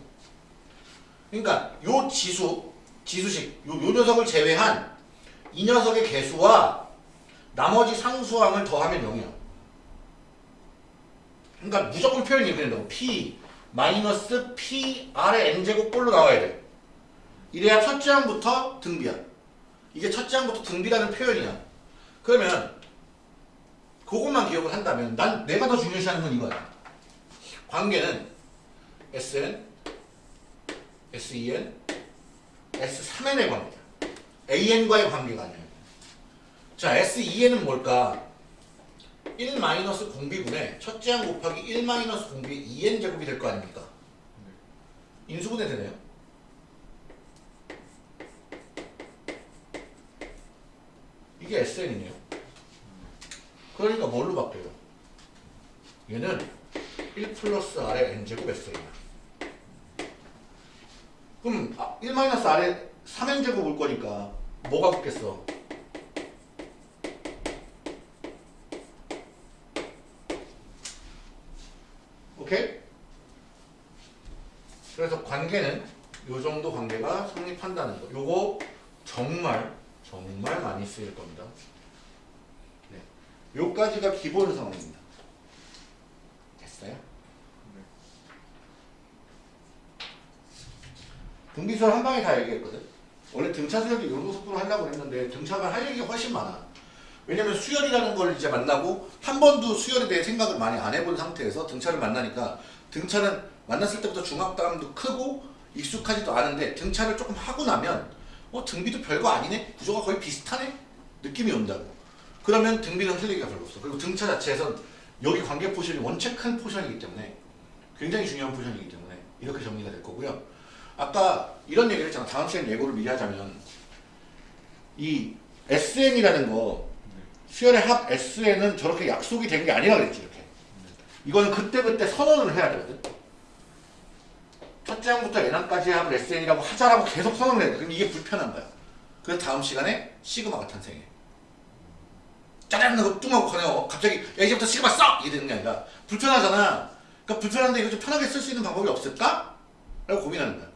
그러니까 요 지수, 지수식, 요, 요 녀석을 제외한 이 녀석의 개수와 나머지 상수항을 더하면 0이야. 그러니까 무조건 표현이 이렇게 된다고. p 마이너스 p r의 n제곱 꼴로 나와야 돼. 이래야 첫째 항부터 등비야. 이게 첫째 항부터 등비라는 표현이야. 그러면 그것만 기억을 한다면 난 내가 더 중요시하는 건 이거야. 관계는 SN, SEN, S3N의 관계야. AN과의 관계가 아니야. 자, SEN은 뭘까? 1 마이너스 공비분의 첫째 항 곱하기 1 마이너스 공비 2n 제곱이 될 거 아닙니까? 인수분해 되네요. 이게 SN이네요. 그러니까 뭘로 바뀌어요? 얘는 1 플러스 R의 N제곱 SN이야. 그럼 아, 1 마이너스 R의 3N제곱 올 거니까 뭐가 붙겠어? 오케이? 그래서 관계는 요 정도 관계가 성립한다는 거. 요거 정말 정말 많이 쓰일 겁니다. 네. 요까지가 기본 상황입니다. 됐어요? 등비설 한 방에 다 얘기했거든. 원래 등차 수열도 이 정도 속도로 하려고 했는데 등차가 할 얘기가 훨씬 많아. 왜냐면 수열이라는 걸 이제 만나고 한 번도 수열에 대해 생각을 많이 안 해본 상태에서 등차를 만나니까 등차는 만났을 때부터 중압감도 크고 익숙하지도 않은데 등차를 조금 하고 나면 어 등비도 별거 아니네? 구조가 거의 비슷하네? 느낌이 온다고. 그러면 등비는 틀리기가 별로 없어. 그리고 등차 자체에선 여기 관계 portion이 원체 큰 portion이기 때문에 굉장히 중요한 portion이기 때문에 이렇게 정리가 될 거고요 아까 이런 얘기를 했잖아. 다음 시간 예고를 미리 하자면 이 SN이라는 거 수열의 합 SN은 저렇게 약속이 된 게 아니라 그랬지 이렇게. 이거는 그때그때 선언을 해야 되거든. 첫째 항부터 n항까지 합을 SN이라고 하자라고 계속 선언을 해야 돼. 그럼 이게 불편한 거야. 그래서 다음 시간에 시그마가 탄생해 짜잔! 하고 뚱하고 커내고 갑자기 야 이제부터 시그마 써! 이게 되는 게 아니라 불편하잖아. 그러니까 불편한데 이거 좀 편하게 쓸 수 있는 방법이 없을까? 라고 고민하는 거야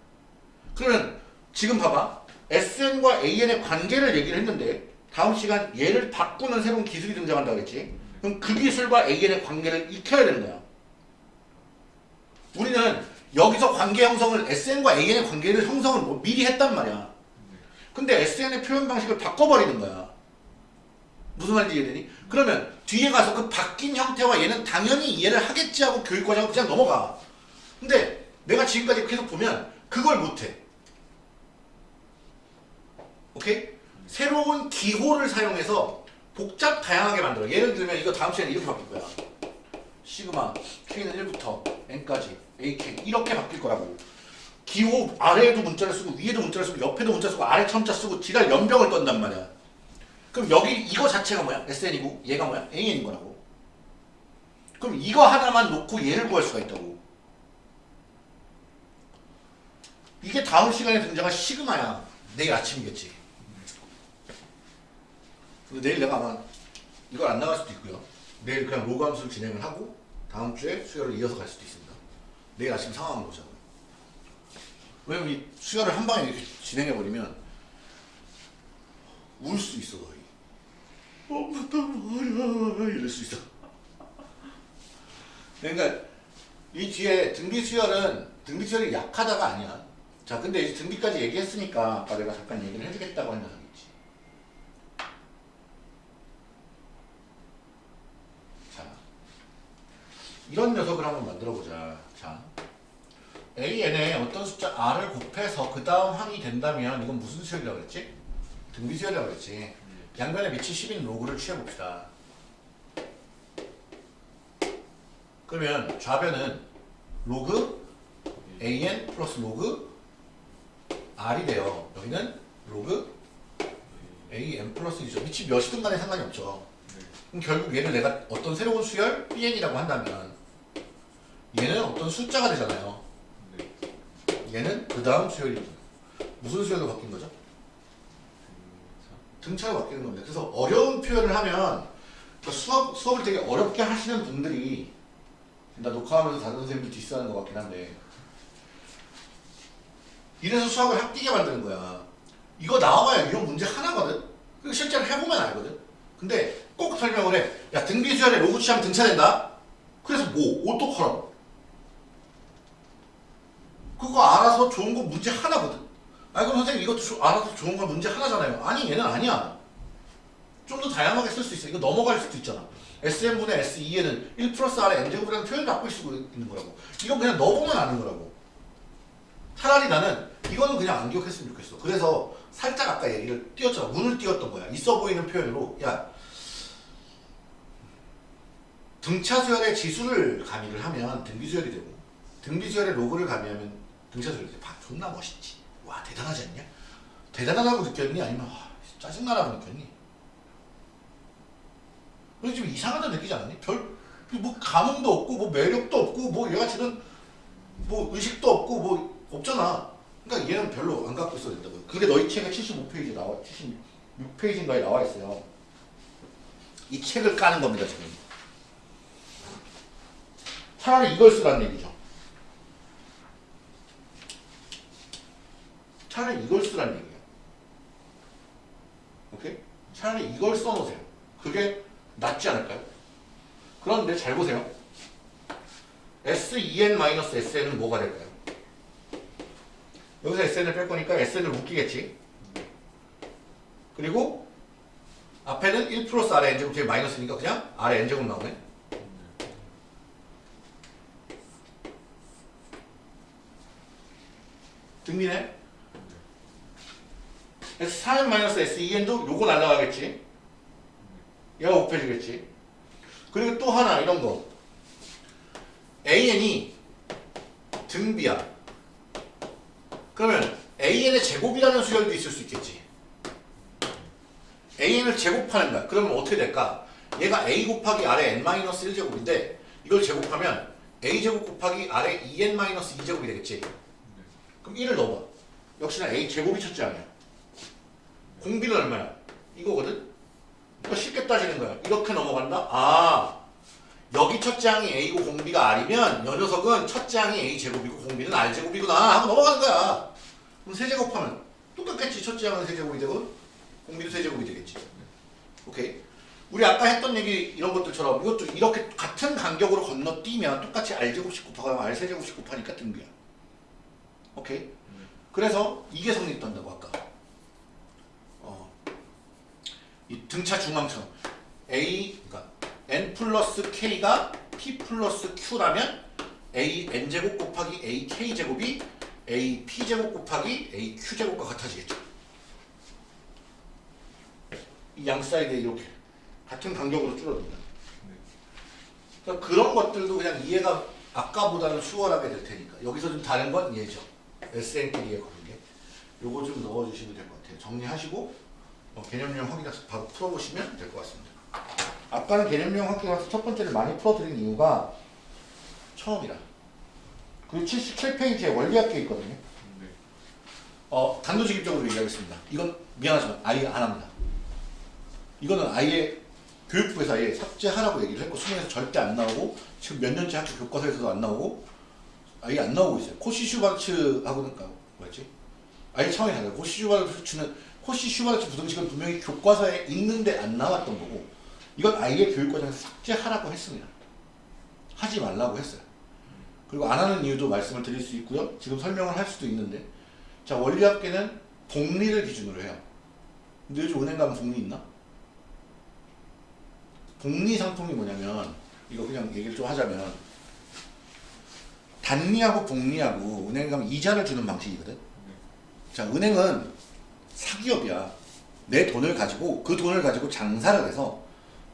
그러면 지금 봐봐. SN과 AN의 관계를 얘기를 했는데 다음 시간 얘를 바꾸는 새로운 기술이 등장한다고 그랬지? 그럼 그 기술과 AN의 관계를 익혀야 되는 거야. 우리는 여기서 관계 형성을 SN과 AN의 관계를 형성을 뭐 미리 했단 말이야. 근데 SN의 표현 방식을 바꿔버리는 거야. 무슨 말인지 이해되니? 그러면 뒤에 가서 그 바뀐 형태와 얘는 당연히 이해를 하겠지 하고 교육과정을 그냥 넘어가. 근데 내가 지금까지 계속 보면 그걸 못해 오케이? 새로운 기호를 사용해서 복잡 다양하게 만들어. 예를 들면 이거 다음 시간에 이렇게 바뀔 거야. 시그마 K는 1부터 N까지 AK 이렇게 바뀔 거라고. 기호 아래에도 문자를 쓰고 위에도 문자를 쓰고 옆에도 문자 쓰고 아래 첨자 쓰고 지랄 연병을 떤단 말이야. 그럼 여기 이거 자체가 뭐야? SN이고 얘가 뭐야? AN인 거라고. 그럼 이거 하나만 놓고 얘를 구할 수가 있다고. 이게 다음 시간에 등장할 시그마야. 내일 아침이겠지. 내일 내가 아마 이걸 안 나갈 수도 있고요. 내일 그냥 로그 함수를 진행을 하고 다음 주에 수혈을 이어서 갈 수도 있습니다. 내일 아침 상황을 보자고요. 왜냐면 이 수혈을 한 방에 이렇게 진행해버리면 울 수 있어 거의. 엄마 말이야 이럴 수 있어. 그러니까 이 뒤에 등비 수혈은 등비 수혈이 약하다가 아니야. 자 근데 이제 등비까지 얘기했으니까 아까 내가 잠깐 얘기를 해주겠다고 한 녀석이 있지. 이런 녀석을 한번 만들어 보자. 자, AN에 어떤 숫자 R을 곱해서 그 다음 항이 된다면 이건 무슨 수열이라고 그랬지? 등비 수열이라고 그랬지. 양변에 밑이 10인 로그를 취해봅시다. 그러면 좌변은 로그 AN 플러스 로그 R이 돼요. 여기는 로그 AN 플러스 1이죠. 밑이 몇이든 간에 상관이 없죠. 네. 그럼 결국 얘를 내가 어떤 새로운 수열 BN이라고 한다면 얘는 어떤 숫자가 되잖아요. 네. 얘는 그 다음 수열이 무슨 수열로 바뀐 거죠? 등차. 등차로 바뀌는 겁니다. 그래서 어려운 표현을 하면 그 수업, 수업을 되게 어렵게 하시는 분들이 나 녹화하면서 다른 선생님들 디스하는 것 같긴 한데 이래서 수학을 학뛰게 만드는 거야. 이거 나와봐야 이런 문제 하나거든? 그리고 실제로 해보면 알거든? 근데 꼭 설명을 해. 야 등비수열에 로그 취하면 등차된다? 그래서 뭐? 어떡하라고? 그거 알아서 좋은 거 문제 하나거든? 아니 그럼 선생님 이것도 조- 알아서 좋은 건 문제 하나잖아요. 아니 얘는 아니야. 좀 더 다양하게 쓸 수 있어. 이거 넘어갈 수도 있잖아. SM분의 S2에는 1 플러스 R의 N제곱이라는 표현을 갖고 쓰고 있는 거라고. 이건 그냥 넣어보면 아는 거라고. 차라리 나는 이거는 그냥 안 기억했으면 좋겠어. 그래서 살짝 아까 얘기를 띄웠잖아. 문을 띄웠던 거야. 있어 보이는 표현으로. 야, 등차수열의 지수를 가미를 하면 등비수열이 되고 등비수열의 로그를 가미하면 등차수열이 돼. 봐, 존나 멋있지. 와 대단하지 않냐? 대단하다고 느꼈니? 아니면 와, 짜증나라고 느꼈니? 그래서 좀 이상하다 느끼지 않았니? 별 뭐 감흥도 없고 뭐 매력도 없고 뭐 얘같이는 뭐 의식도 없고 뭐 없잖아. 그러니까 얘는 별로 안 갖고 있어야 된다고요. 그게 너희 책에 75페이지 나와 76페이지인가에 나와 있어요. 이 책을 까는 겁니다 지금. 차라리 이걸 쓰라는 얘기죠. 차라리 이걸 쓰라는 얘기예요. 오케이? 차라리 이걸 써놓으세요. 그게 낫지 않을까요? 그런데 잘 보세요. SEN-SN은 뭐가 될까요? 여기서 SN을 뺄 거니까 SN을 묶이겠지. 그리고 앞에는 1 플러스 R의 N제곱 뒤에 마이너스니까 그냥 R의 N제곱 나오네. 등비네. S4-SEN도 요거 날라가겠지. 얘가 곱해지겠지. 그리고 또 하나 이런 거. AN이 등비야. 그러면 AN의 제곱이라는 수열도 있을 수 있겠지. AN을 제곱하는 거야. 그러면 어떻게 될까? 얘가 A 곱하기 R의 N-1제곱인데 이걸 제곱하면 A제곱 곱하기 R의 2N-2제곱이 되겠지. 그럼 1을 넣어봐. 역시나 A 제곱이 첫째 아니야. 공비는 얼마야? 이거거든? 이거 쉽게 따지는 거야. 이렇게 넘어간다? 아, 여기 첫째 항이 A고 공비가 R이면 이 녀석은 첫째 항이 A 제곱이고 공비는 R 제곱이구나 하고 넘어가는 거야. 그럼 세제곱하면 똑같겠지. 첫째 항은 세제곱이 되고 공비도 세제곱이 되겠지. 오케이? 우리 아까 했던 얘기 이런 것들처럼 이것도 이렇게 같은 간격으로 건너뛰면 똑같이 R 제곱씩 곱하고 R 세제곱씩 곱하니까 등비야. 오케이? 그래서 이게 성립된다고 아까. 어, 이 등차 중앙점 A 그러니까 n 플러스 k가 p 플러스 q라면 a n 제곱 곱하기 a k 제곱이 a p 제곱 곱하기 a q 제곱과 같아지겠죠. 이 양 사이드에 이렇게 같은 간격으로 줄어듭니다. 그러니까 그런 것들도 그냥 이해가 아까보다는 수월하게 될 테니까 여기서 좀 다른 건 얘죠. SN끼리의 관계. 요거 좀 넣어주시면 될 것 같아요. 정리하시고 어, 개념형 확인해서 바로 풀어보시면 될 것 같습니다. 아까는 개념형 확인해서 첫 번째를 많이 풀어드린 이유가 처음이라. 그리고 77페이지에 원리학계 있거든요. 네. 어, 단도직입적으로 얘기하겠습니다. 이건 미안하지만 아예 안 합니다. 이거는 아예 교육부에서 아예 삭제하라고 얘기를 했고 수능에서 절대 안 나오고 지금 몇 년째 학교 교과서에서도 안 나오고 아예 안 나오고 있어요. 코시 슈바르츠하고는 아, 뭐였지? 아예 차원이 달라요. 코시 슈바르츠는 코시 슈바르츠 부등식은 분명히 교과서에 있는데 안 나왔던 거고 이건 아예 교육과정에서 삭제하라고 했습니다. 하지 말라고 했어요. 그리고 안 하는 이유도 말씀을 드릴 수 있고요. 지금 설명을 할 수도 있는데 자 원리학계는 복리를 기준으로 해요. 근데 요즘 은행 가면 복리 있나? 복리 상품이 뭐냐면 이거 그냥 얘기를 좀 하자면 단리하고 복리하고 은행에 가면 이자를 주는 방식이거든. 자, 은행은 사기업이야. 내 돈을 가지고 그 돈을 가지고 장사를 해서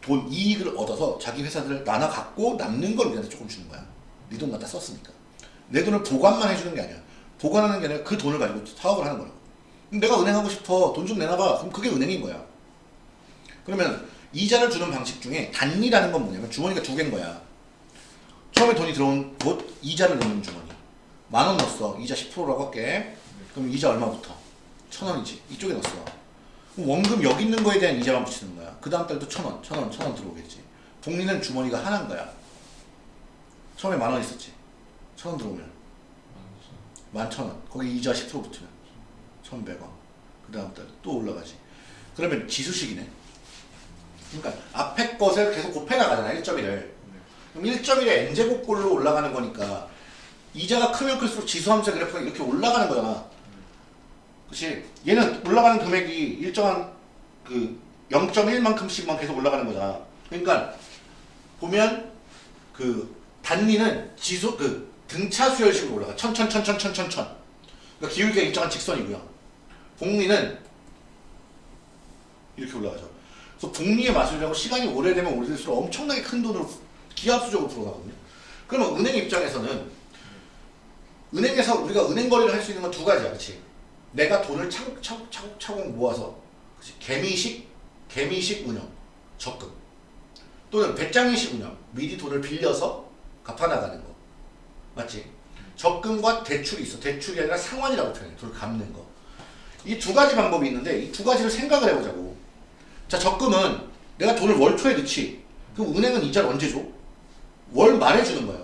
돈 이익을 얻어서 자기 회사들을 나눠 갖고 남는 걸 우리한테 조금 주는 거야. 네 돈 갖다 썼으니까. 내 돈을 보관만 해주는 게 아니야. 보관하는 게 아니라 그 돈을 가지고 사업을 하는 거라고. 내가 은행 하고 싶어. 돈 좀 내놔봐. 그럼 그게 은행인 거야. 그러면 이자를 주는 방식 중에 단리라는 건 뭐냐면 주머니가 두 개인 거야. 처음에 돈이 들어온 곳 이자를 넣는 주머니. 만 원 넣었어. 이자 10%라고 할게. 그럼 이자 얼마부터? 천 원이지. 이쪽에 넣었어. 원금 여기 있는 거에 대한 이자만 붙이는 거야. 그 다음 달도 천 원, 천 원, 천원 들어오겠지. 복리는 주머니가 하나인 거야. 처음에 만 원 있었지. 천원 들어오면 만천 원. 거기 이자 10% 붙으면 천백 원. 그 다음 달 또 올라가지. 그러면 지수식이네. 그러니까 앞에 것을 계속 곱해 나가잖아. 1.1을. 그럼 1.1의 n제곱꼴로 올라가는 거니까 이자가 크면 클수록 지수 함수 그래프가 이렇게 올라가는 거잖아. 그치? 얘는 올라가는 금액이 일정한 그 0.1만큼씩만 계속 올라가는 거잖아. 그러니까 보면 그 단위는 지수 그 등차 수열식으로 올라가. 천천천천천천천. 그러니까 기울기가 일정한 직선이고요. 복리는 이렇게 올라가죠. 그래서 복리의 마술이라고 시간이 오래되면 오래될수록 엄청나게 큰 돈으로 기하수적으로 들어가거든요. 그러면 은행 입장에서는 은행에서 우리가 은행 거래를 할 수 있는 건 두 가지야, 그렇지? 내가 돈을 차곡차곡 모아서 그치? 개미식 개미식 운영 적금. 또는 배짱이식 운영 미리 돈을 빌려서 갚아나가는 거. 맞지? 적금과 대출이 있어. 대출이 아니라 상환이라고 표현해. 돈을 갚는 거 이 두 가지 방법이 있는데 이 두 가지를 생각을 해보자고. 자 적금은 내가 돈을 월 초에 넣지. 그럼 은행은 이자를 언제 줘? 월 말에 주는 거야.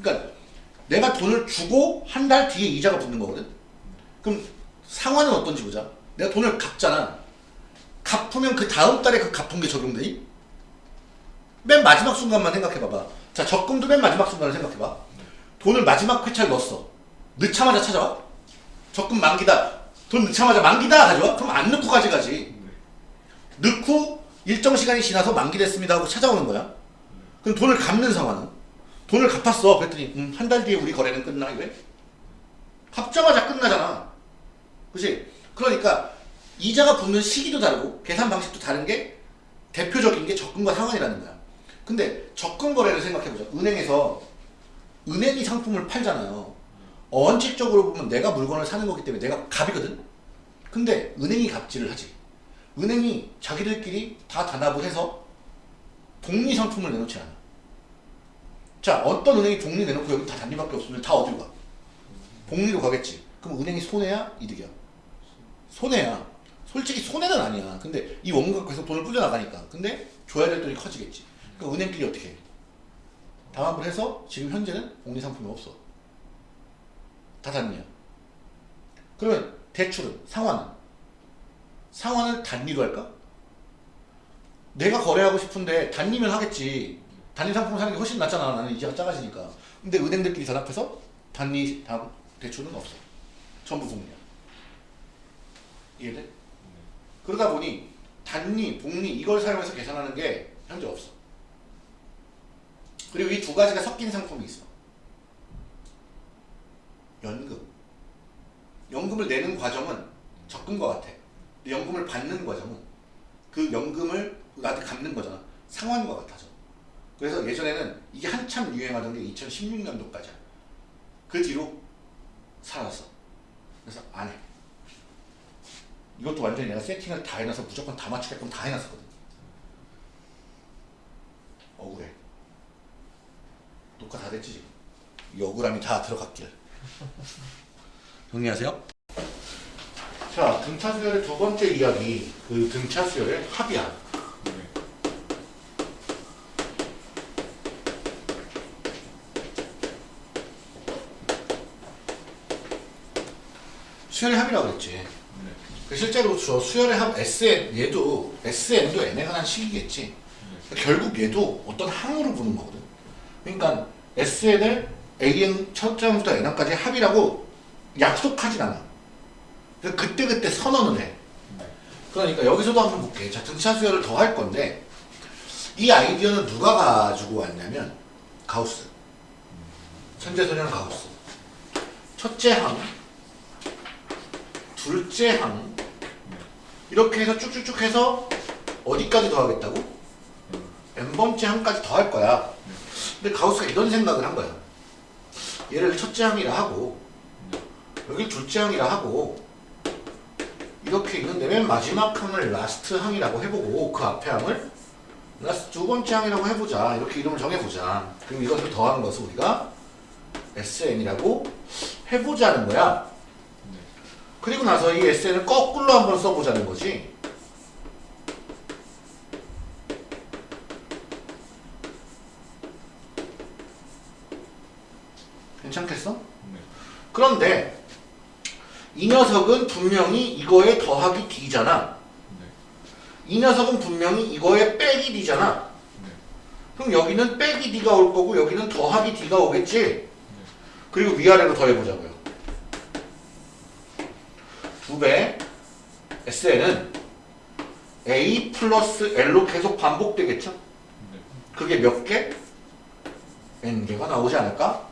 그러니까 내가 돈을 주고 한 달 뒤에 이자가 붙는 거거든. 그럼 상환은 어떤지 보자. 내가 돈을 갚잖아. 갚으면 그 다음 달에 그 갚은 게 적용되니? 맨 마지막 순간만 생각해봐봐. 자, 적금도 맨 마지막 순간을 생각해봐. 돈을 마지막 회차에 넣었어. 넣자마자 찾아와? 적금 만기다. 돈 넣자마자 만기다 가져와? 그럼 안 넣고 가져가지. 넣고 일정 시간이 지나서 만기됐습니다 하고 찾아오는 거야. 그럼 돈을 갚는 상황은? 돈을 갚았어. 그랬더니 음, 한 달 뒤에 우리 거래는 끝나 이래? 갚자마자 끝나잖아. 그치? 그러니까 이자가 붙는 시기도 다르고 계산 방식도 다른 게 대표적인 게 적금과 상환이라는 거야. 근데 적금 거래를 생각해보자. 은행에서 은행이 상품을 팔잖아요. 원칙적으로 보면 내가 물건을 사는 거기 때문에 내가 갑이거든. 근데 은행이 갑질을 하지. 은행이 자기들끼리 다 단합을 해서 복리 상품을 내놓지 않아. 자, 어떤 은행이 복리 내놓고 여기 다 단리밖에 없으면 다 어디로 가? 복리로 가겠지. 그럼 은행이 손해야? 이득이야? 손해야. 솔직히 손해는 아니야. 근데 이 원금 계속 돈을 불려나가니까. 근데 줘야 될 돈이 커지겠지. 그러니까 은행끼리 어떻게 해? 담합을 해서 지금 현재는 복리 상품이 없어. 다 단리야. 그러면 대출은? 상환은? 상환을 단리로 할까? 내가 거래하고 싶은데 단리면 하겠지. 단리 상품 사는 게 훨씬 낫잖아. 나는 이자가 작아지니까. 근데 은행들끼리 단합해서 단리 다 대출은 없어. 전부 복리야. 이해돼? 그러다 보니 단리, 복리 이걸 사용해서 계산하는 게 현재 없어. 그리고 이 두 가지가 섞인 상품이 있어. 연금. 연금을 내는 과정은 적금과 같아. 근데 연금을 받는 과정은 그 연금을 나한테 갚는 거잖아. 상환과 같아져. 그래서 예전에는 이게 한참 유행하던 게 2016년도까지야. 그 뒤로 사라졌어. 그래서 안 해. 이것도 완전히 내가 세팅을 다 해놔서 무조건 다 맞추게끔 다 해놨었거든. 억울해. 녹화 다 됐지 지금. 이 억울함이 다 들어갔길. 정리하세요. 자, 등차 수열의 두 번째 이야기. 그 등차 수열의 합이야. 수열의 합이라고 그랬지. 그 실제로 저 수열의 합 SN 얘도 SN도 n에 관한 식이겠지. 결국 얘도 어떤 항으로 부는 거거든. 그러니까 SN을 AN 첫 장부터 n항까지 합이라고 약속하진 않아. 그때 그때 선언을 해. 그러니까 여기서도 한번 볼게. 자, 등차 수열을 더 할 건데 이 아이디어는 누가 가지고 왔냐면 가우스. 선제소녀는 가우스. 첫째 항, 둘째 항, 이렇게 해서 쭉쭉쭉 해서 어디까지 더하겠다고? n번째 항까지 더할 거야. 근데 가우스가 이런 생각을 한 거야. 얘를 첫째 항이라 하고, 여기 둘째 항이라 하고, 이렇게 있는데 맨 마지막 항을 last 항이라고 해보고, 그 앞에 항을 last 두 번째 항이라고 해보자. 이렇게 이름을 정해보자. 그럼 이것을 더한 것을 우리가 SN이라고 해보자는 거야. 그리고 나서 이 SN을 거꾸로 한번 써보자는 거지. 괜찮겠어? 네. 그런데 이 녀석은 분명히 이거에 더하기 D잖아. 네. 이 녀석은 분명히 이거에 빼기 D잖아. 네. 그럼 여기는 빼기 D가 올 거고 여기는 더하기 D가 오겠지? 그리고 위아래로 더해보자고요. 두배 SN은 A 플러스 L로 계속 반복되겠죠? 네. 그게 몇 개? N개가 나오지 않을까?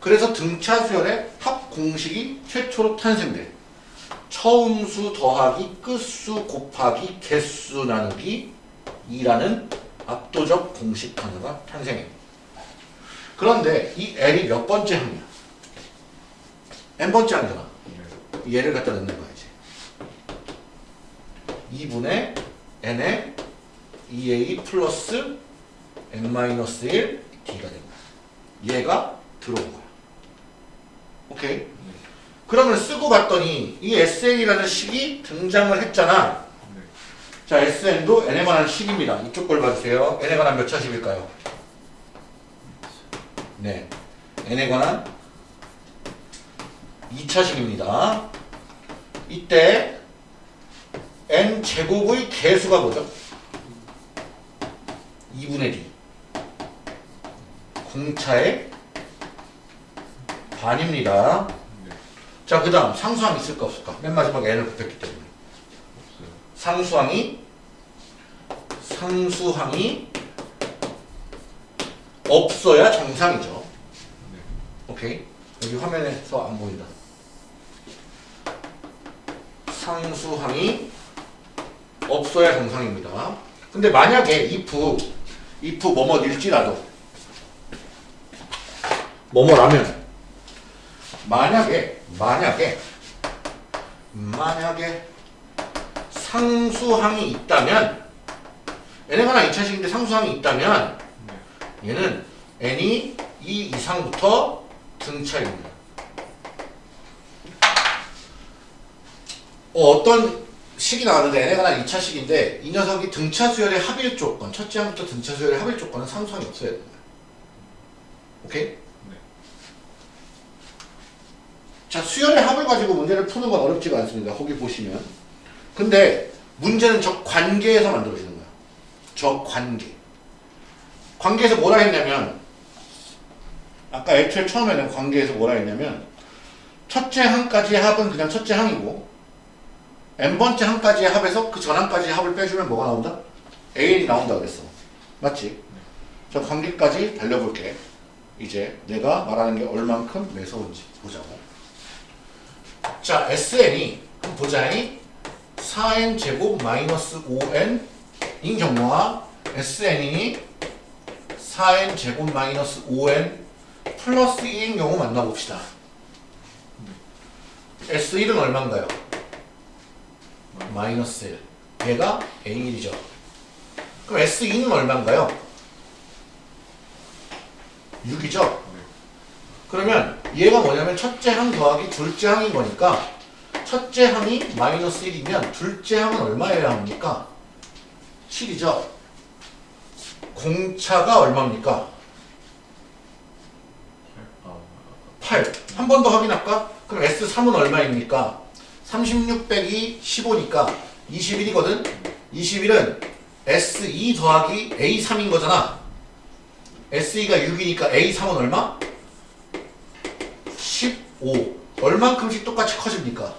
그래서 등차 수열의 합 공식이 최초로 탄생돼. 처음 수 더하기 끝수 곱하기 개수 나누기 2라는 압도적 공식 하나가 탄생해. 그런데 이 L이 몇 번째 항이야? N번째 항이잖아. 네. 얘를 갖다 넣는 거야 이제. 2분의 n의 2a 플러스 n-1 d가 된 거야. 얘가 들어온 거야. 오케이? 그러면 쓰고 봤더니 이 SN이라는 식이 등장을 했잖아. 네. 자 SN도 n에 관한 식입니다. 이쪽 걸 봐주세요. n에 관한 몇 차식일까요? 네. n에 관한 2차식입니다 이때 n 제곱의 개수가 뭐죠? 2분의 d 공차의 반입니다. 네. 자, 그 다음 상수항 있을까 없을까? 맨 마지막에 n을 곱했기 때문에 없어요. 상수항이 상수항이 없어야 정상이죠. 네. 오케이. 여기 화면에서 안 보인다. 상수항이 없어야 정상입니다. 근데 만약에 if, if 뭐뭐일지라도 뭐뭐라면 만약에 만약에 만약에 상수항이 있다면 n에 관한 2차식인데 상수항이 있다면 네. 얘는 n이 2 이상부터 등차입니다. 어, 떤 식이 나왔는데 n에 관한 2차 식인데 이 녀석이 등차 수열의 합일 조건, 첫째 항부터 등차 수열의 합일 조건은 상수항이 없어야 된다. 오케이? 네. 자, 수열의 합을 가지고 문제를 푸는 건 어렵지가 않습니다. 거기 보시면. 근데 문제는 저 관계에서 만들어지는 거야. 저 관계. 관계에서 뭐라 했냐면 아까 애초에 처음에는 관계에서 뭐라 했냐면 첫째 항까지의 합은 그냥 첫째 항이고 n번째 항까지의 합에서 그 전항까지의 합을 빼주면 뭐가 나온다? an이 나온다 그랬어. 맞지? 저 관계까지 달려볼게. 이제 내가 말하는 게 얼만큼 매서운지 보자고. 자, SN이 그럼 보자니 4n 제곱 마이너스 5n 인 경우와 SN이 4n 제곱 마이너스 5n 플러스 2인 경우 만나봅시다. S1은 얼마인가요? 마이너스 1. 얘가 A1이죠. 그럼 S2는 얼마인가요? 6이죠. 네. 그러면 얘가 뭐냐면 첫째 항 더하기 둘째 항인 거니까 첫째 항이 마이너스 1이면 둘째 항은 얼마여야 합니까? 7이죠. 공차가 얼마입니까? 아, 8. 한 번 더 확인할까? 그럼 S3은 얼마입니까? 36 빼기 15니까 21이거든? 21은 S2 더하기 A3인 거잖아. S2가 6이니까 A3은 얼마? 15. 얼만큼씩 똑같이 커집니까?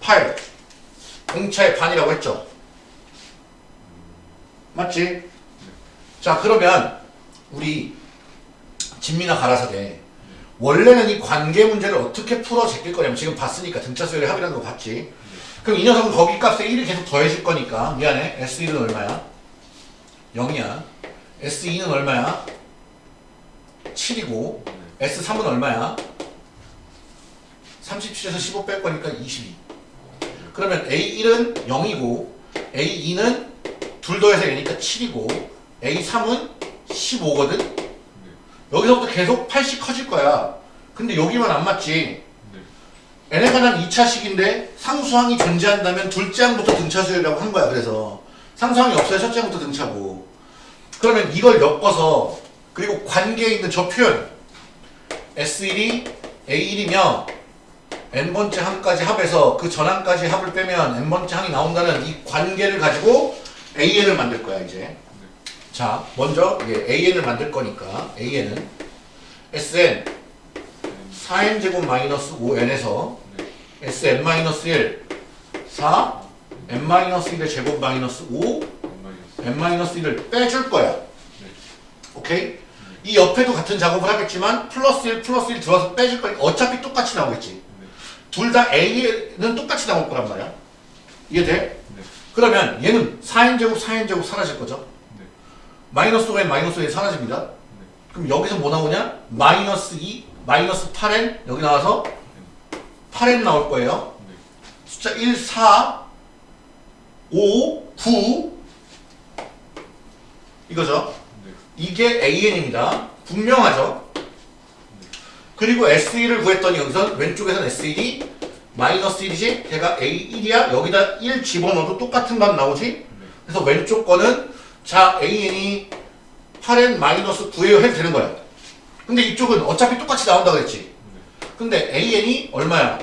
8. 공차의 반이라고 했죠? 맞지? 자, 그러면 우리 진미나 가라사대 원래는 이 관계 문제를 어떻게 풀어 제낄 거냐면 지금 봤으니까 등차 수열의 합이라는 거 봤지. 그럼 이 녀석은 거기 값에 1이 계속 더해질 거니까 미안해. S1은 얼마야? 0이야. S2는 얼마야? 7이고 S3은 얼마야? 37에서 15 뺄 거니까 22. 그러면 A1은 0이고 A2는 둘 더해서 얘니까 7이고 A3은 15거든? 여기서부터 계속 8씩 커질 거야. 근데 여기만 안 맞지. n에 관한 2차식인데 상수항이 존재한다면 둘째 항부터 등차 수열이라고 한 거야. 그래서 상수항이 없어야 첫째 항부터 등차고. 그러면 이걸 엮어서 그리고 관계에 있는 저 표현 S1이 A1이며 n번째 항까지 합해서 그 전항까지 합을 빼면 n번째 항이 나온다는 이 관계를 가지고 AN을 만들 거야 이제 자 먼저 이게 AN을 만들 거니까 AN은 SN 4n제곱 마이너스 5n에서 SN-1 4 n-1의 제곱 마이너스 5 n-1을 빼줄 거야. 오케이? 이 옆에도 같은 작업을 하겠지만 플러스 1 플러스 1 들어와서 빼줄 거니까 어차피 똑같이 나오겠지. 둘다 A는 똑같이 나올 거란 말이야. 이해돼? 그러면 얘는 4n제곱 4n제곱 사라질 거죠 마이너스 5n 마이너스 5n 사라집니다 그럼 여기서 뭐 나오냐? 마이너스 2 마이너스 8n 여기 나와서 8n 나올 거예요 숫자 1, 4 5, 9 이거죠 이게 AN입니다. 분명하죠? 그리고 S1을 구했더니 여기서 왼쪽에서는 S1이 마이너스 1이지? 걔가 A1이야? 여기다 1 집어넣어도 똑같은 값 나오지? 그래서 왼쪽 거는 자 AN이 8N 마이너스 9예요 해도 되는 거야. 근데 이쪽은 어차피 똑같이 나온다 그랬지? 근데 AN이 얼마야?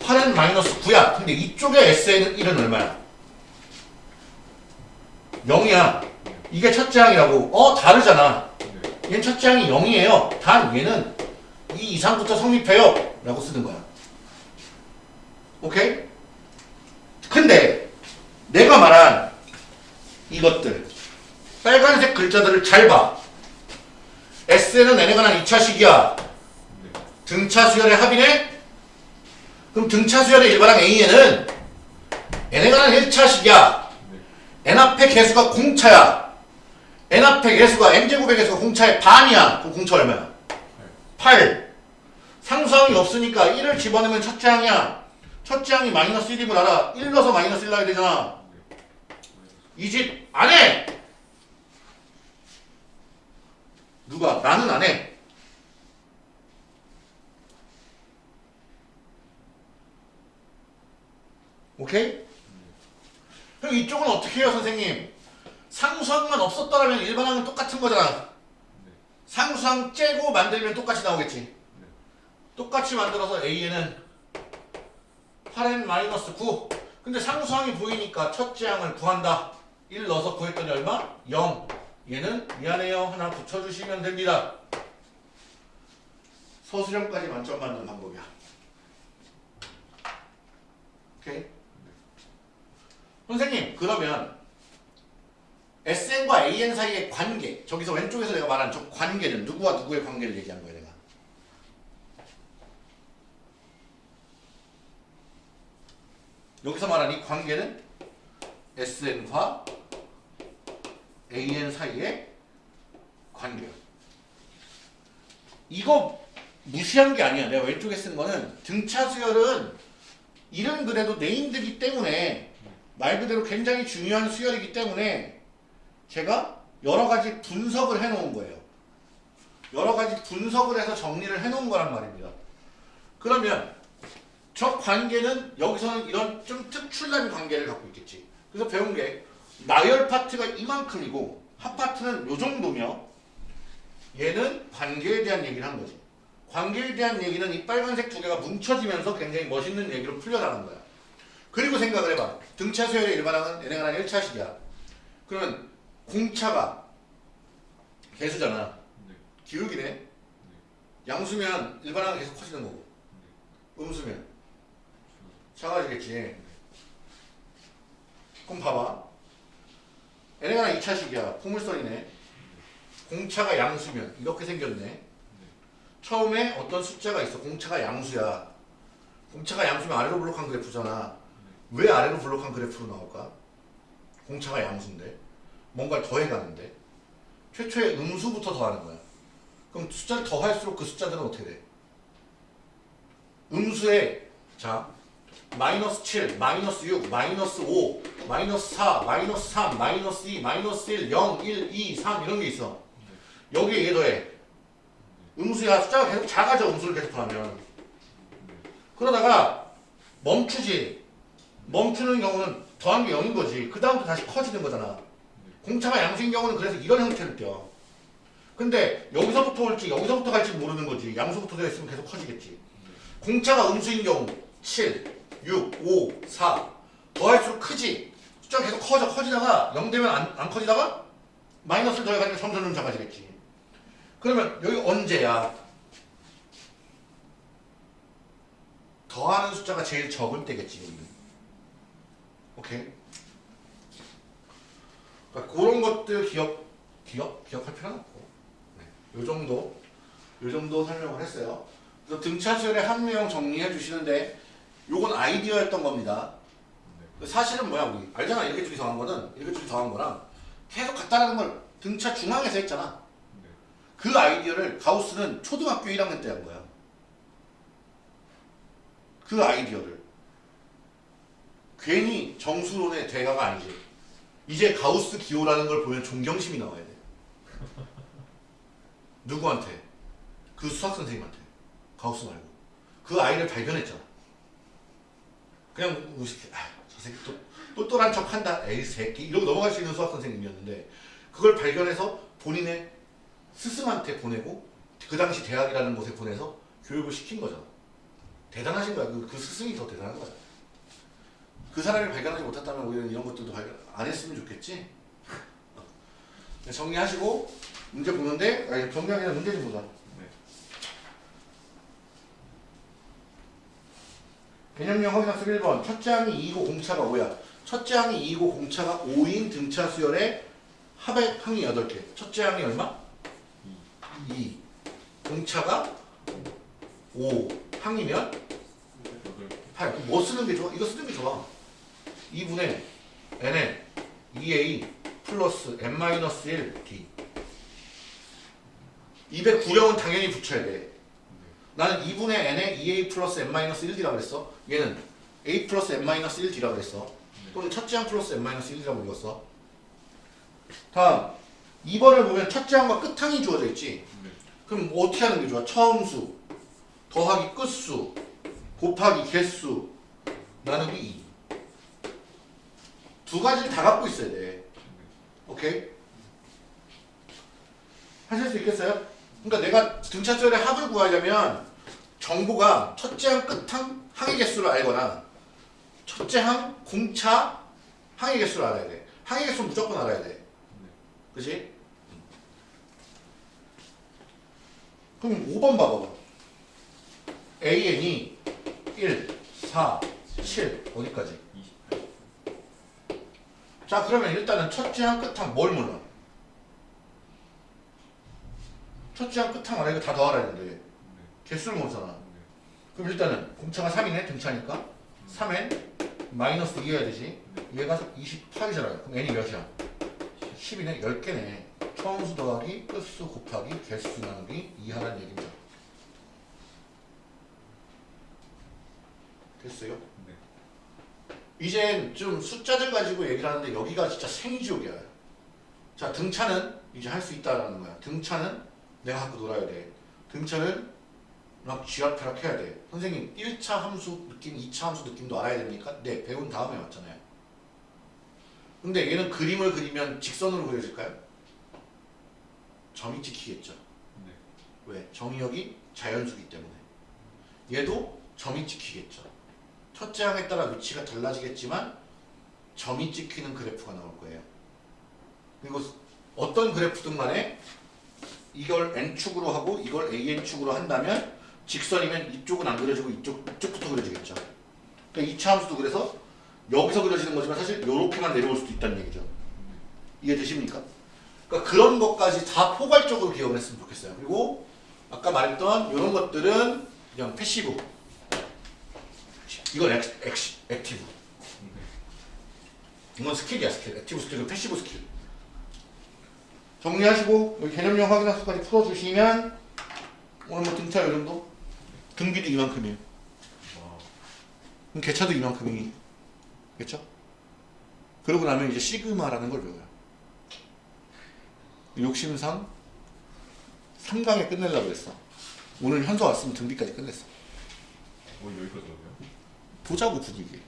8N 마이너스 9야. 근데 이쪽에 SN은 1은 얼마야? 0이야. 이게 첫째 항이라고. 어, 다르잖아. 얘는 첫째 항이 0이에요. 단 얘는 이 이상부터 성립해요. 라고 쓰는 거야. 오케이? 근데 내가 말한 이것들 빨간색 글자들을 잘 봐. S는 n에 관한 2차식이야. 등차 수열의 합이네? 그럼 등차 수열의 일반항 AN은 n에 관한 1차식이야. n 앞에 개수가 공차야. n 앞에 개수가 n제곱의 개수가 공차의 반이야. 그럼 공차 얼마야? 8. 상수항이 없으니까 1을 집어넣으면 첫째 항이야. 첫째 항이 마이너스 1임을 알아. 1 넣어서 마이너스 1 나야 되잖아. 이 집 안 해! 누가? 나는 안 해. 오케이? 그럼 이쪽은 어떻게 해요, 선생님? 상수항만 없었더라면 일반항은 똑같은 거잖아. 상수항 째고 만들면 똑같이 나오겠지. 똑같이 만들어서 A에는 8n-9 근데 상수항이 보이니까 첫째 항을 구한다. 1 넣어서 구했더니 얼마? 0 얘는 미안해요 하나 붙여주시면 됩니다. 서술형까지 만점 받는 방법이야. 오케이? 선생님 그러면 SN과 AN 사이의 관계 저기서 왼쪽에서 내가 말한 저 관계는 누구와 누구의 관계를 얘기한 거야 내가 여기서 말한 이 관계는 SN과 AN 사이의 관계야 이거 무시한 게 아니야 내가 왼쪽에 쓴 거는 등차 수열은 이름 그래도 네임드기 때문에 말 그대로 굉장히 중요한 수열이기 때문에 제가 여러 가지 분석을 해 놓은 거예요. 여러 가지 분석을 해서 정리를 해 놓은 거란 말입니다. 그러면 저 관계는 여기서는 이런 좀 특출난 관계를 갖고 있겠지. 그래서 배운 게 나열 파트가 이만큼이고 합 파트는 요 정도며 얘는 관계에 대한 얘기를 한 거지. 관계에 대한 얘기는 이 빨간색 두 개가 뭉쳐지면서 굉장히 멋있는 얘기로 풀려나간 거야. 그리고 생각을 해봐. 등차 수열의 일반항은 n에 관한 1차식이야. 그러면 공차가 개수잖아. 기울기네. 양수면 일반항은 계속 커지는 거고. 음수면 작아지겠지. 그럼 봐봐. N에 관한 2차식이야. 포물선이네. 공차가 양수면 이렇게 생겼네. 처음에 어떤 숫자가 있어. 공차가 양수야. 공차가 양수면 아래로 블록한 그래프잖아. 왜 아래로 블록한 그래프로 나올까? 공차가 양수인데. 뭔가를 더해가는데. 최초의 음수부터 더하는 거야. 그럼 숫자를 더할수록 그 숫자들은 어떻게 돼? 음수에 자 마이너스 7, 마이너스 6, 마이너스 5, 마이너스 4, 마이너스 3, 마이너스 2, 마이너스 1, 0, 1, 2, 3 이런 게 있어. 여기에 얘 더해. 음수야 숫자가 계속 작아져 음수를 계속 하면. 그러다가 멈추지. 멈추는 경우는 더한 게 0인 거지. 그 다음부터 다시 커지는 거잖아. 공차가 양수인 경우는 그래서 이런 형태를 띄어. 근데 여기서부터 올지 여기서부터 갈지 모르는 거지. 양수부터 되어 있으면 계속 커지겠지. 공차가 음수인 경우 7, 6, 5, 4 더할수록 크지. 숫자가 계속 커져 커지다가 0 되면 안, 안 커지다가 마이너스를 더해가니까 점점 점 작아지겠지. 그러면 여기 언제야? 더하는 숫자가 제일 적을 때겠지. 오케이. 그러니까 그런 것들 기억 기억 기억할 필요는 없고. 네. 요 정도 요 정도 설명을 했어요. 그래서 등차 수열의 한 명 정리해 주시는데 요건 아이디어였던 겁니다. 사실은 뭐야 우리 알잖아 이렇게 줄이 더한 거는 이렇게 줄이 더한 거랑 계속 같다라는 걸 등차 중앙에서 했잖아. 네. 그 아이디어를 가우스는 초등학교 1학년 때 한 거야. 그 아이디어를 괜히 정수론의 대가가 아니지. 이제 가우스 기호라는 걸 보면 존경심이 나와야 돼. 누구한테? 그 수학 선생님한테. 가우스 말고. 그 아이를 발견했잖아. 그냥 무식해. 아, 저 새끼 또 똘똘한 척 한다. 에이 새끼 이러고 넘어갈 수 있는 수학 선생님이었는데 그걸 발견해서 본인의 스승한테 보내고 그 당시 대학이라는 곳에 보내서 교육을 시킨 거잖아. 대단하신 거야. 그, 그 스승이 더 대단한 거야. 그 사람이 발견하지 못했다면 우리는 이런 것들도 발견 안 했으면 좋겠지. 네, 정리하시고 문제 보는데 아니, 정리하기 전에 문제 좀 보자. 네. 개념형 확인학습 1번 첫째 항이 2이고 공차가 5야. 첫째 항이 2이고 공차가 5인 등차 수열의 합의 항이 8개. 첫째 항이 얼마? 2. 공차가 5. 항이면 여덟 8. 그럼 뭐 쓰는 게 좋아? 이거 쓰는 게 좋아. 2분의 n에 2a 플러스 n-1 d. 209령은 당연히 붙여야 돼. 나는 2분의 n에 2a 플러스 n-1d라고 그랬어. 얘는 a 플러스 n-1d라고 그랬어. 또는 첫째 항 플러스 n-1이라고 읽었어. 다음 2번을 보면 첫째 항과 끝항이 주어져 있지. 네. 그럼 뭐 어떻게 하는 게 좋아? 처음수 더하기 끝수 곱하기 개수 나누기 2. 두 가지를 다 갖고 있어야 돼. 오케이? 하실 수 있겠어요? 그러니까 내가 등차수열의 합을 구하려면 정보가 첫째 항, 끝항, 항의 개수를 알거나 첫째 항, 공차, 항의 개수를 알아야 돼. 항의 개수는 무조건 알아야 돼. 그지? 그럼 5번 봐봐. AN이 1, 4, 7 어디까지? 28자 그러면 일단은 첫째 항 끝항 뭘 몰라? 첫째 항 끝항 알아 이거 다 더하라 했는데 개수를 모르잖아 그럼 일단은 공차가 3이네 등차니까 3n 마이너스 2 해야 되지 얘가 28이잖아요 그럼 n이 몇이야? 10이네 10개네 처음수 더하기 끝수 곱하기 개수 나누기 2 하라는 얘기입니다 됐어요? 네. 이젠 좀 숫자들 가지고 얘기를 하는데 여기가 진짜 생지옥이야. 자 등차는 이제 할 수 있다라는 거야. 등차는 내가 갖고 놀아야 돼. 등차는 막 쥐락펴락 해야 돼. 선생님 1차 함수 느낌, 2차 함수 느낌도 알아야 됩니까? 네, 배운 다음에 왔잖아요. 근데 얘는 그림을 그리면 직선으로 그려질까요? 점이 찍히겠죠. 네. 왜? 정의역이 자연수기 때문에. 얘도 점이 찍히겠죠. 첫째 항에 따라 위치가 달라지겠지만 점이 찍히는 그래프가 나올 거예요. 그리고 어떤 그래프든 간에 이걸 n축으로 하고 이걸 an축으로 한다면 직선이면 이쪽은 안 그려지고 이쪽, 이쪽부터 그려지겠죠. 그러니까 2차 함수도 그래서 여기서 그려지는 거지만 사실 이렇게만 내려올 수도 있다는 얘기죠. 이해되십니까? 그러니까 그런 것까지 다 포괄적으로 기억을 했으면 좋겠어요. 그리고 아까 말했던 이런 것들은 그냥 passive. 이건 액, 액, active. 이건 skill이야 skill. active skill은 passive skill. 정리하시고 개념형 확인학습까지 풀어주시면 오늘 뭐 등차 이 정도? 등비도 이만큼이에요. 그럼 계차도 이만큼이 겠죠? 그러고 나면 이제 시그마라는 걸 배워요. 욕심상 3강에 끝내려고 했어. 오늘 현서 왔으면 등비까지 끝냈어. 어, 여기까지 오네요. 보자고 분위기.